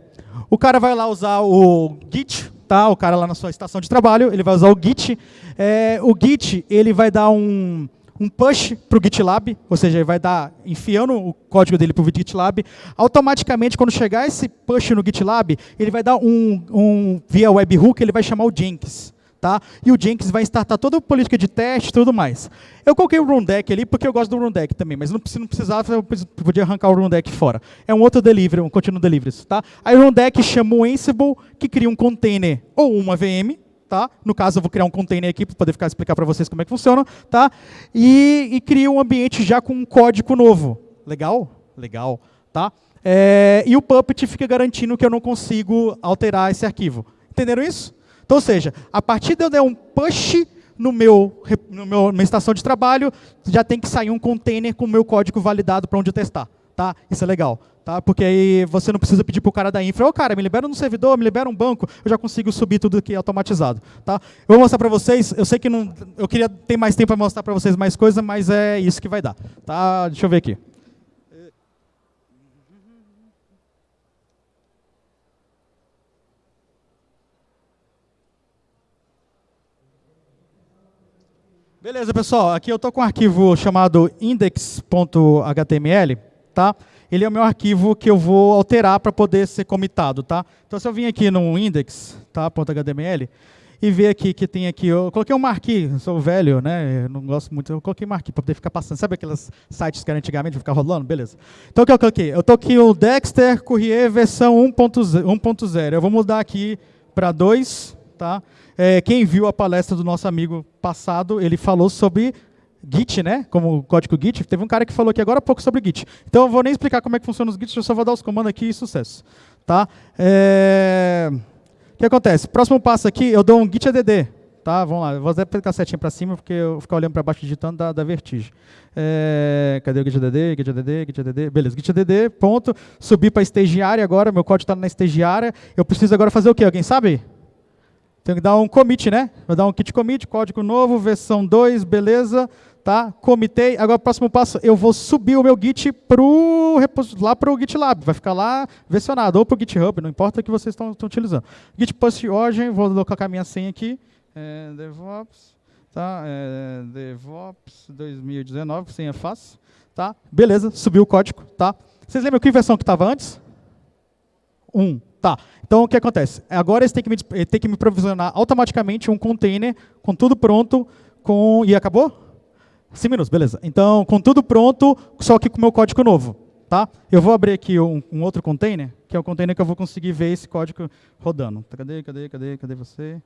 o cara vai lá usar o Git, tá? o cara lá na sua estação de trabalho, ele vai usar o Git. É, o Git ele vai dar um, um push para o GitLab, ou seja, ele vai dar enfiando o código dele para o GitLab. Automaticamente, quando chegar esse push no GitLab, ele vai dar um, um via webhook, ele vai chamar o Jenkins. Tá? E o Jenkins vai startar toda a política de teste e tudo mais. Eu coloquei o Rundeck ali porque eu gosto do Rundeck também, mas não, não precisava, eu podia arrancar o Rundeck fora. É um outro delivery, um contínuo delivery. Tá? Aí o Rundeck chama o Ansible, que cria um container ou uma VM, tá? No caso, eu vou criar um container aqui para poder ficar explicar para vocês como é que funciona, tá? E, e cria um ambiente já com um código novo. Legal? Legal, tá? É, e o Puppet fica garantindo que eu não consigo alterar esse arquivo. Entenderam isso? Então, ou seja, a partir de eu der um push no meu, no meu, minha estação de trabalho, já tem que sair um container com o meu código validado para onde testar. Tá? Isso é legal tá? Porque aí você não precisa pedir para o cara da infra, ô oh, cara, me libera um servidor, me libera um banco, eu já consigo subir tudo aqui automatizado, tá? Eu vou mostrar para vocês, eu sei que não, eu queria ter mais tempo para mostrar para vocês mais coisa, mas é isso que vai dar, tá? Deixa eu ver aqui. Beleza, pessoal. Aqui eu estou com um arquivo chamado index.html, tá? Ele é o meu arquivo que eu vou alterar para poder ser comitado, tá? Então, se eu vim aqui no index, tá, .html, e ver aqui que tem aqui, eu coloquei um marquee, sou velho, né, eu não gosto muito, eu coloquei marquee para poder ficar passando, sabe aqueles sites que era antigamente, ficar rolando? Beleza. Então, o que eu coloquei? Eu estou aqui o Dexter Courier versão 1.0, eu vou mudar aqui para 2, tá? É, quem viu a palestra do nosso amigo passado, ele falou sobre Git, né? Como código Git. Teve um cara que falou aqui agora há pouco sobre Git. Então eu vou nem explicar como é que funciona os Git, eu só vou dar os comandos aqui e sucesso. Tá? É... O que acontece? Próximo passo aqui, eu dou um git add. Tá? Vamos lá, eu vou até a setinha para cima, porque eu ficar olhando para baixo digitando dá, dá vertigem. É... Cadê o git add? Git add, git add, beleza. Git add, ponto. Subir para estagiária agora, meu código está na estagiária. Eu preciso agora fazer o quê? Alguém sabe? Tenho que dar um commit, né? Vou dar um git commit, código novo, versão 2, beleza. Tá? Comitei. Agora, próximo passo, eu vou subir o meu Git pro, lá para o GitLab. Vai ficar lá versionado, ou para o GitHub, não importa o que vocês estão utilizando. Git post origin, vou colocar minha senha aqui. É, DevOps, tá? É, DevOps 2019, senha fácil. Tá? Beleza, subiu o código. Tá? Vocês lembram que versão que estava antes? 1. Um. Tá. Então, o que acontece? Agora eles têm que, me, têm que me provisionar automaticamente um container com tudo pronto, com... e acabou? 5 minutos, beleza. Então, com tudo pronto, só que com o meu código novo. Tá? Eu vou abrir aqui um, um, outro container, que é o container que eu vou conseguir ver esse código rodando. Tá, cadê, cadê, cadê, cadê você?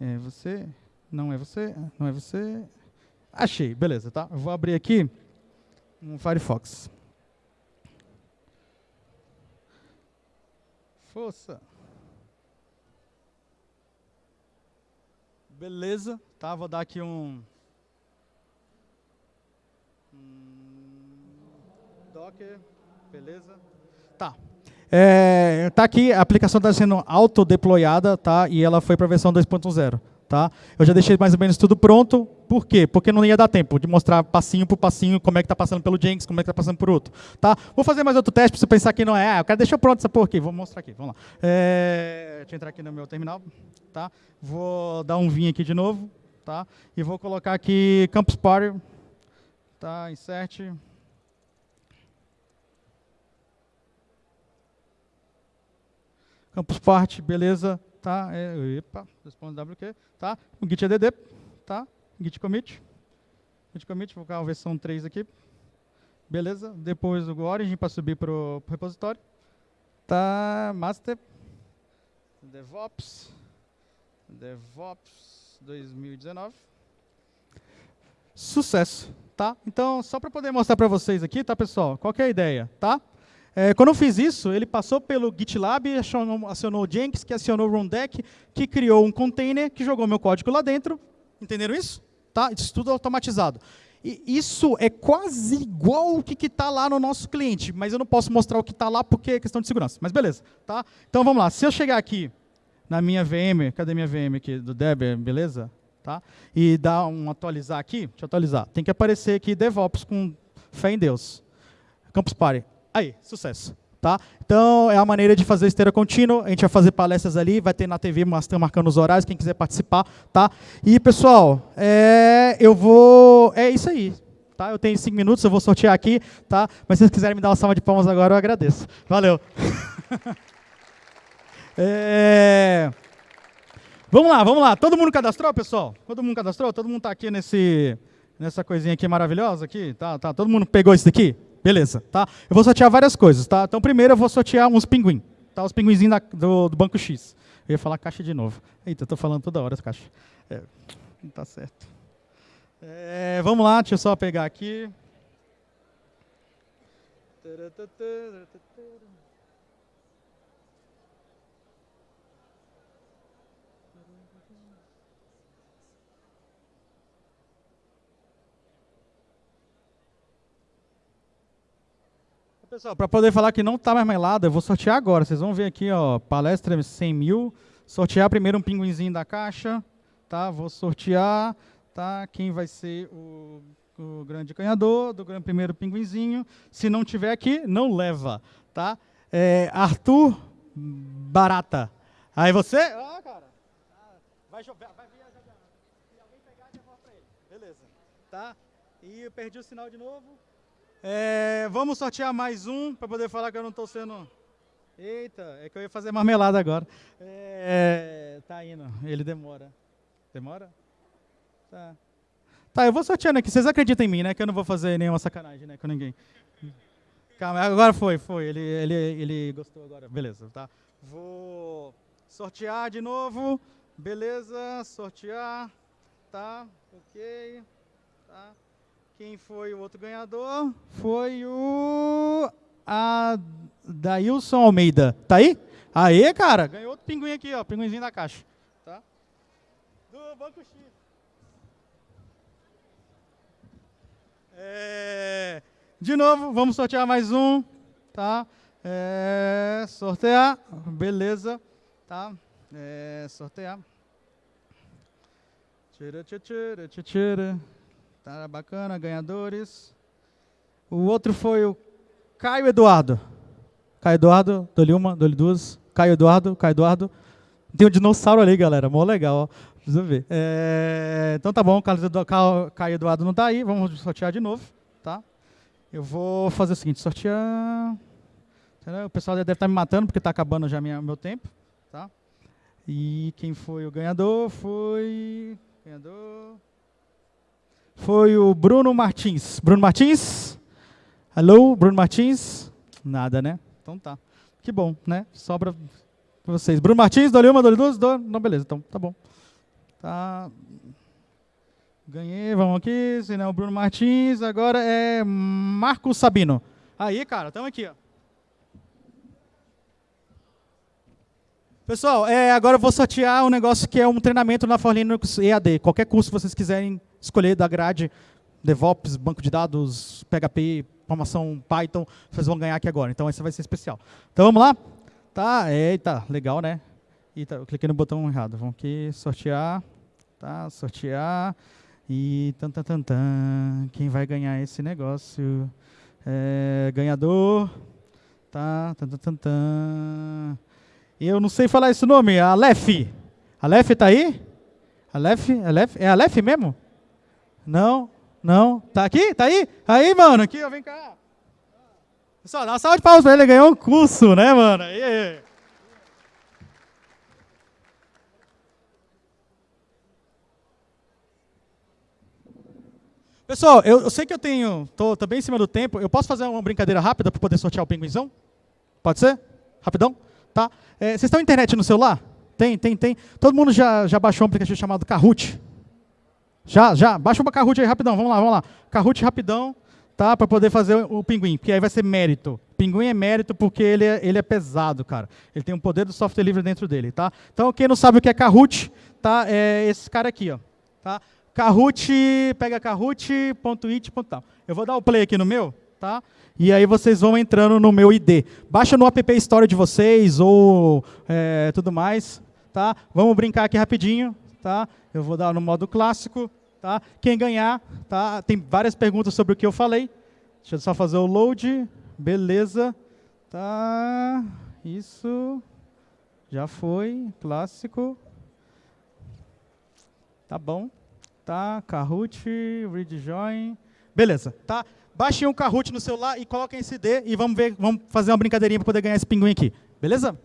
É você? Não é você? Não é você? Achei, beleza, tá? Eu vou abrir aqui um Firefox. Força. Beleza, tá? Vou dar aqui um... Docker, beleza? Tá. É, tá aqui, a aplicação está sendo auto-deployada, tá? E ela foi para a versão 2.0. Tá? Eu já deixei mais ou menos tudo pronto. Por quê? Porque não ia dar tempo de mostrar passinho por passinho como é que está passando pelo Jenkins, como é que está passando por outro. Tá? Vou fazer mais outro teste para você pensar que não é. Ah, o cara deixou pronto essa porra aqui. Vou mostrar aqui. Vamos lá. É, deixa eu entrar aqui no meu terminal. Tá? Vou dar um vinho aqui de novo. Tá? E vou colocar aqui Campus Party. Tá? Insert. Campus Party, beleza tá? É, epa, responde WQ, tá? O git add, tá? Git commit. Git commit, vou colocar a versão 3 aqui. Beleza? Depois o origin para subir para o repositório. Tá, master. DevOps. DevOps 2019. Sucesso, tá? Então, só para poder mostrar para vocês aqui, tá, pessoal? Qual é a ideia, tá? É, quando eu fiz isso, ele passou pelo GitLab, acionou, acionou o Jenkins, que acionou o Rundeck, que criou um container, que jogou meu código lá dentro. Entenderam isso? Tá? Isso tudo automatizado. E isso é quase igual o que está lá no nosso cliente, mas eu não posso mostrar o que está lá porque é questão de segurança. Mas beleza. Tá? Então vamos lá. Se eu chegar aqui na minha VM, cadê minha VM aqui do Debian, beleza? Tá? E dar um atualizar aqui, deixa eu atualizar. Tem que aparecer aqui DevOps com fé em Deus. Campus Party. Aí, sucesso. Tá? Então, é a maneira de fazer esteira contínua. A gente vai fazer palestras ali, vai ter na TV marcando os horários, quem quiser participar. Tá? E, pessoal, é, eu vou... É isso aí. Tá? Eu tenho cinco minutos, eu vou sortear aqui. Tá? Mas se vocês quiserem me dar uma salva de palmas agora, eu agradeço. Valeu. é... Vamos lá, vamos lá. Todo mundo cadastrou, pessoal? Todo mundo cadastrou? Todo mundo está aqui nesse, nessa coisinha aqui maravilhosa? Aqui? Tá, tá. Todo mundo pegou isso daqui? Beleza, tá? Eu vou sortear várias coisas, tá? Então, primeiro eu vou sortear uns pinguim, tá? Os pinguinzinhos do, do Banco X. Eu ia falar caixa de novo. Eita, eu tô falando toda hora essa caixa. É, não tá certo. É, vamos lá, deixa eu só pegar aqui. Pessoal, para poder falar que não está mais melado, eu vou sortear agora. Vocês vão ver aqui, ó, palestra 100 mil. Sortear primeiro um pinguinzinho da caixa, tá? Vou sortear, tá? Quem vai ser o, o grande ganhador do grande primeiro pinguinzinho. Se não tiver aqui, não leva, tá? É, Arthur Barata. Aí você? Ah, cara. Vai, vai, vai vir, Se alguém pegar, para ele. Beleza. Tá? E eu perdi o sinal de novo. É, vamos sortear mais um para poder falar que eu não estou sendo. Eita, é que eu ia fazer marmelada agora. É, tá indo, ele demora. Demora? Tá. Tá, eu vou sorteando aqui. Vocês acreditam em mim, né? Que eu não vou fazer nenhuma sacanagem né, com ninguém. Calma, agora foi, foi. Ele, ele, ele gostou agora. Beleza, tá? Vou sortear de novo. Beleza, sortear. Tá, ok. Tá. Quem foi o outro ganhador? Foi o Adailson Almeida. Tá aí? Aê, cara, ganhou outro pinguim aqui, ó, pinguinzinho da caixa. Tá? Do Banco X. É, de novo, vamos sortear mais um, tá? É, sortear, beleza, tá? É, sortear. Tira, tira, tira, tira. Tá bacana, ganhadores. O outro foi o Caio Eduardo. Caio Eduardo, dou-lhe uma, dou-lhe duas. Caio Eduardo, Caio Eduardo. Tem um dinossauro ali, galera. Mó legal, ó. Precisa ver. É, então tá bom, o Caio Eduardo não está aí. Vamos sortear de novo, tá? Eu vou fazer o seguinte, sortear... O pessoal deve estar me matando porque está acabando já meu tempo, tá? E quem foi o ganhador foi... Ganhador foi o Bruno Martins. Bruno Martins? Alô, Bruno Martins? Nada, né? Então tá. Que bom, né? Sobra para vocês. Bruno Martins, dou uma, dou duas, dou... Não, beleza, então tá bom. Tá. Ganhei, vamos aqui, se não, Bruno Martins, agora é Marcos Sabino. Aí, cara, estamos aqui, ó. Pessoal, é, agora eu vou sortear um negócio que é um treinamento na For Linux EAD. Qualquer curso que vocês quiserem escolher da grade, DevOps, banco de dados, PHP, formação Python, vocês vão ganhar aqui agora. Então esse vai ser especial. Então vamos lá? Tá, eita, legal, né? Eita, eu cliquei no botão errado. Vamos aqui, sortear. Tá, sortear. E tan, tan, tan, tan. Quem vai ganhar esse negócio? É, ganhador. Tá, tan, tan, tan, tan. Eu não sei falar esse nome. Aleph. Aleph tá aí? Aleph? Aleph? É Aleph mesmo? Não, não. Tá aqui? Tá aí? Aí, mano, aqui, ó, vem cá. Pessoal, dá uma salva de palmas pra ele, ganhou um curso, né, mano? Aí. Pessoal, eu, eu, sei que eu tenho, tô, tô, bem em cima do tempo, eu posso fazer uma brincadeira rápida para poder sortear o pinguinzão? Pode ser? Rapidão? Tá? É, vocês estão internet no celular? Tem, tem, tem. Todo mundo já, já baixou um aplicativo chamado Kahoot? Já, já. Baixa uma Kahoot aí rapidão. Vamos lá, vamos lá. Kahoot rapidão, tá? Para poder fazer o pinguim, porque aí vai ser mérito. Pinguim é mérito porque ele é, ele é pesado, cara. Ele tem um poder do software livre dentro dele, tá? Então, quem não sabe o que é Kahoot, tá? É esse cara aqui, ó. Tá? Kahoot, pega kahoot.it.tal. Eu vou dar o play aqui no meu, tá? E aí vocês vão entrando no meu ID. Baixa no App Store de vocês ou é, tudo mais, tá? Vamos brincar aqui rapidinho, tá? Eu vou dar no modo clássico, Tá? Quem ganhar, tá? tem várias perguntas sobre o que eu falei. Deixa eu só fazer o load. Beleza. Tá. Isso. Já foi. Clássico. Tá bom. Tá. Kahoot, read join. Beleza. Tá. Baixem um Kahoot no celular e coloquem esse D e vamos ver, vamos fazer uma brincadeirinha para poder ganhar esse pinguim aqui. Beleza?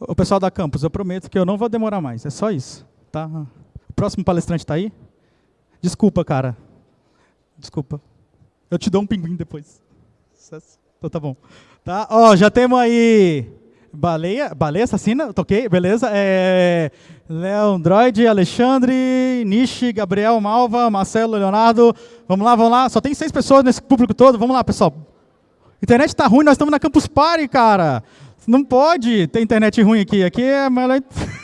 O pessoal da campus, eu prometo que eu não vou demorar mais, é só isso. Tá? O próximo palestrante está aí? Desculpa, cara. Desculpa. Eu te dou um pinguim depois. Então tá bom. Tá? Ó, já temos aí Baleia, Baleia Assassina, toquei, beleza. É, Leandroid, Alexandre, Nishi, Gabriel, Malva, Marcelo, Leonardo. Vamos lá, vamos lá. Só tem seis pessoas nesse público todo. Vamos lá, pessoal. Internet está ruim, nós estamos na Campus Party, cara. Não pode ter internet ruim aqui. Aqui é melhor...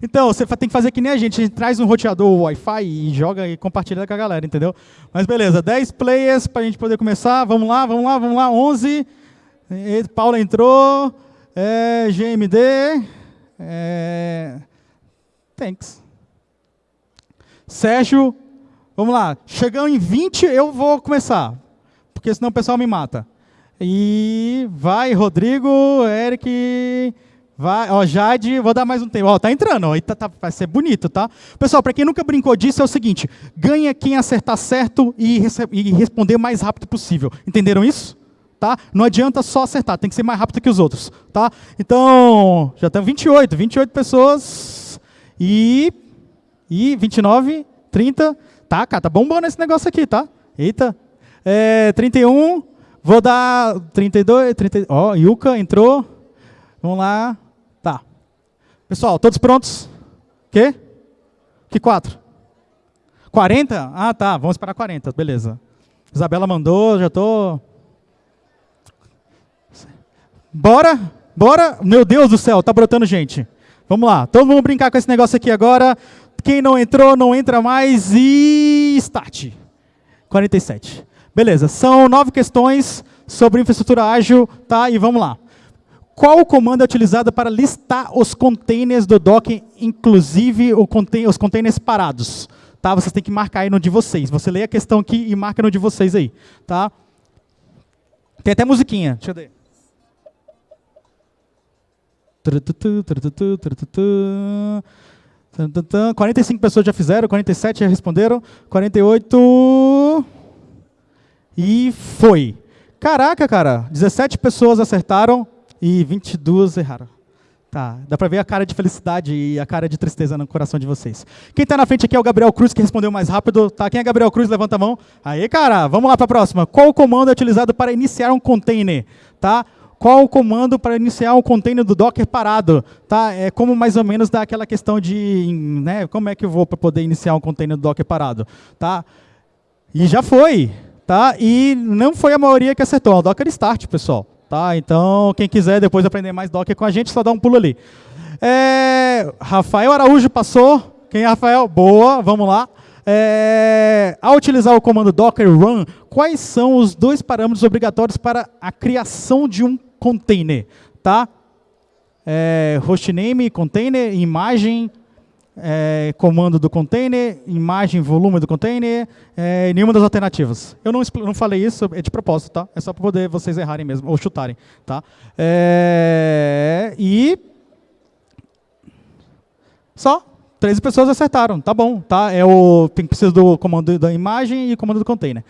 Então, você tem que fazer que nem a gente. A gente traz um roteador Wi-Fi e joga e compartilha com a galera, entendeu? Mas beleza, 10 players para a gente poder começar. Vamos lá, vamos lá, vamos lá. 11. Paula entrou. É, GMD. É, thanks. Sérgio, vamos lá. Chegando em 20, eu vou começar. Porque senão o pessoal me mata. E vai, Rodrigo, Eric, Vai, ó, Jade, vou dar mais um tempo. Ó, tá entrando, ó, tá, tá, vai ser bonito, tá? Pessoal, para quem nunca brincou disso, é o seguinte: ganha quem acertar certo e, e responder o mais rápido possível. Entenderam isso? Tá? Não adianta só acertar, tem que ser mais rápido que os outros, tá? Então, já tem 28, 28 pessoas e e 29, 30, tá, cara, tá bombando esse negócio aqui, tá? Eita. É, 31, vou dar 32, 30, ó, Yuka entrou. Vamos lá. Tá. Pessoal, todos prontos? Quê? Que quatro? 40? Ah, tá, vamos esperar 40, beleza. Isabela mandou, já tô Bora? Bora? Meu Deus do céu, tá brotando gente. Vamos lá, então vamos brincar com esse negócio aqui agora. Quem não entrou, não entra mais e start. 47. Beleza, são nove questões sobre infraestrutura ágil, tá? E vamos lá. Qual o comando é utilizado para listar os containers do Docker, inclusive os containers parados? Tá? Vocês têm que marcar aí no de vocês. Você lê a questão aqui e marca no de vocês aí. Tá? Tem até musiquinha. Deixa eu ver. 45 pessoas já fizeram, 47 já responderam, 48 e foi. Caraca, cara, 17 pessoas acertaram e 22 erraram. Tá, dá pra ver a cara de felicidade e a cara de tristeza no coração de vocês. Quem está na frente aqui é o Gabriel Cruz, que respondeu mais rápido. Tá, quem é Gabriel Cruz? Levanta a mão. Aí, cara, vamos lá para a próxima. Qual o comando é utilizado para iniciar um container? Tá? qual o comando para iniciar um container do Docker parado. Tá? É como mais ou menos dá aquela questão de né, como é que eu vou para poder iniciar um container do Docker parado. Tá? E já foi. Tá? E não foi a maioria que acertou. É o Docker Start, pessoal. Tá? Então, quem quiser depois aprender mais Docker com a gente, só dá um pulo ali. É, Rafael Araújo passou. Quem é Rafael? Boa, vamos lá. É, ao utilizar o comando docker run, quais são os dois parâmetros obrigatórios para a criação de um container, tá? É, hostname, container, imagem, é, comando do container, imagem, volume do container, é, nenhuma das alternativas. Eu não, não falei isso, é de propósito, tá? É só para poder vocês errarem mesmo, ou chutarem, tá? É, e... Só, 13 pessoas acertaram, tá bom, tá? É o, tem, precisa do comando da imagem e comando do container.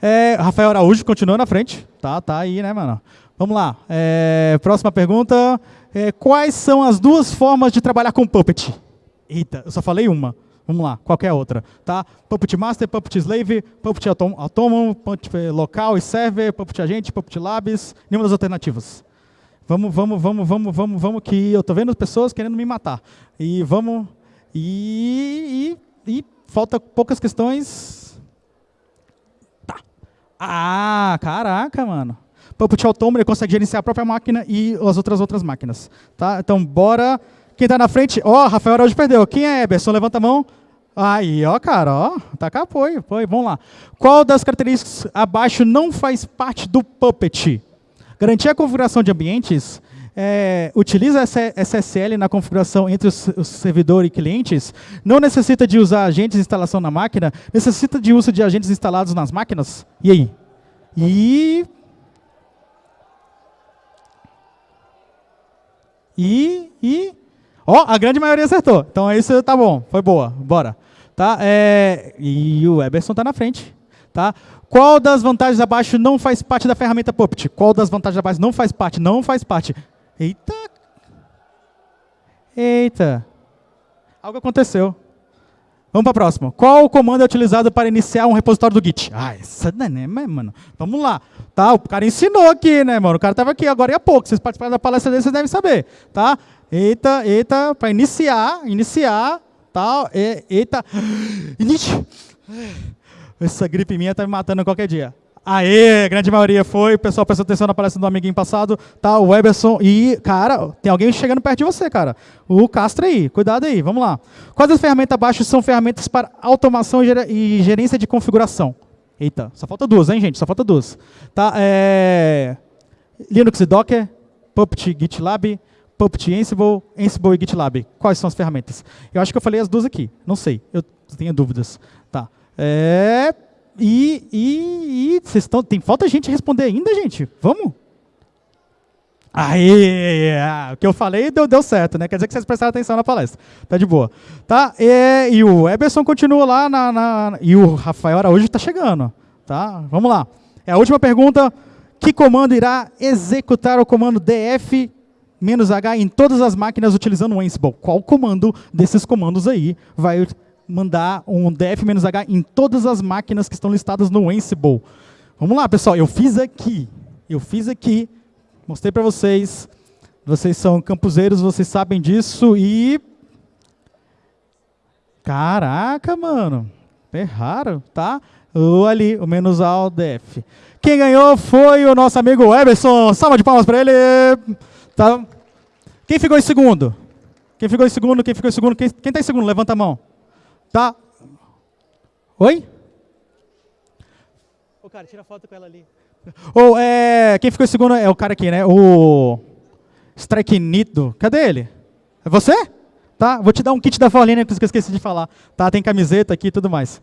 É, Rafael Araújo continua na frente, tá? Tá aí, né, mano? Vamos lá. É, próxima pergunta. É, quais são as duas formas de trabalhar com Puppet? Eita, eu só falei uma. Vamos lá, qualquer outra. Tá? Puppet Master, Puppet Slave, Puppet Autônomo, Puppet Local e Server, Puppet Agente, Puppet Labs, nenhuma das alternativas. Vamos, vamos, vamos, vamos, vamos, vamos, que eu estou vendo pessoas querendo me matar. E vamos... E, e, e falta poucas questões. Tá. Ah, caraca, mano. Puppet Autônomo, ele consegue gerenciar a própria máquina e as outras outras máquinas. Tá? Então, bora. Quem está na frente? Ó, oh, Rafael Araújo perdeu. Quem é Eberson? Levanta a mão. Aí, ó, cara, ó, tá com apoio, apoio. Vamos lá. Qual das características abaixo não faz parte do Puppet? Garantir a configuração de ambientes, é, utiliza SSL na configuração entre o servidor e clientes, não necessita de usar agentes de instalação na máquina, necessita de uso de agentes instalados nas máquinas? E aí? E E, e, ó, a grande maioria acertou. Então isso tá bom, foi boa, bora. Tá? É, e o Eberson está na frente. Tá? Qual das vantagens abaixo não faz parte da ferramenta Puppet? Qual das vantagens abaixo não faz parte? Não faz parte. Eita! Eita! Algo aconteceu. Vamos para a próxima. Qual o comando é utilizado para iniciar um repositório do Git? Ah, essa não é, né, mano. Vamos lá. Tá, o cara ensinou aqui, né, mano? O cara estava aqui agora há pouco. Vocês participaram da palestra dele, vocês devem saber. Tá? Eita, eita, para iniciar, iniciar, tal, tá? eita. Inite. Essa gripe minha tá me matando qualquer dia. Aê, grande maioria foi. O pessoal prestou atenção na palestra do amiguinho passado. Tá, o Weberson. E, cara, tem alguém chegando perto de você, cara. O Castro aí. Cuidado aí, vamos lá. Quais das ferramentas abaixo são ferramentas para automação e gerência de configuração? Eita, só falta duas, hein, gente? Só falta duas. Tá, é... Linux e Docker, Puppet GitLab, Puppet Ansible, Ansible e GitLab. Quais são as ferramentas? Eu acho que eu falei as duas aqui. Não sei, eu tenho dúvidas. Tá. É... E, e, e vocês estão, tem falta gente responder ainda, gente? Vamos? Aí, o que eu falei deu, deu certo, né? Quer dizer que vocês prestaram atenção na palestra. Tá de boa. Tá? E, e o Eberson continua lá na, na, E o Rafael Araújo está chegando. Tá? Vamos lá. É a última pergunta. Que comando irá executar o comando df "-h" em todas as máquinas utilizando o Ansible? Qual comando desses comandos aí vai mandar um df-h em todas as máquinas que estão listadas no Ansible? Vamos lá, pessoal. Eu fiz aqui. Eu fiz aqui Mostrei para vocês. Vocês são campuseiros, vocês sabem disso e... Caraca, mano. Erraram, tá? O ali, o menos ao DF. Quem ganhou foi o nosso amigo Eberson. Salva de palmas para ele. Tá? Quem ficou em segundo? Quem ficou em segundo? Quem ficou em segundo? Quem está em segundo? Levanta a mão. Tá? Oi? Ô, cara, tira foto com ela ali. Ou é, quem ficou em segundo é o cara aqui, né? O Strike Nito. Cadê ele? É você? Tá? Vou te dar um kit da Paulina que eu esqueci de falar. Tá? Tem camiseta aqui e tudo mais.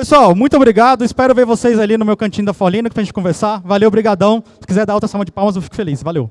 Pessoal, muito obrigado. Espero ver vocês ali no meu cantinho da Paulina para a gente conversar. Valeu, brigadão. Se quiser dar outra salva de palmas, eu fico feliz. Valeu.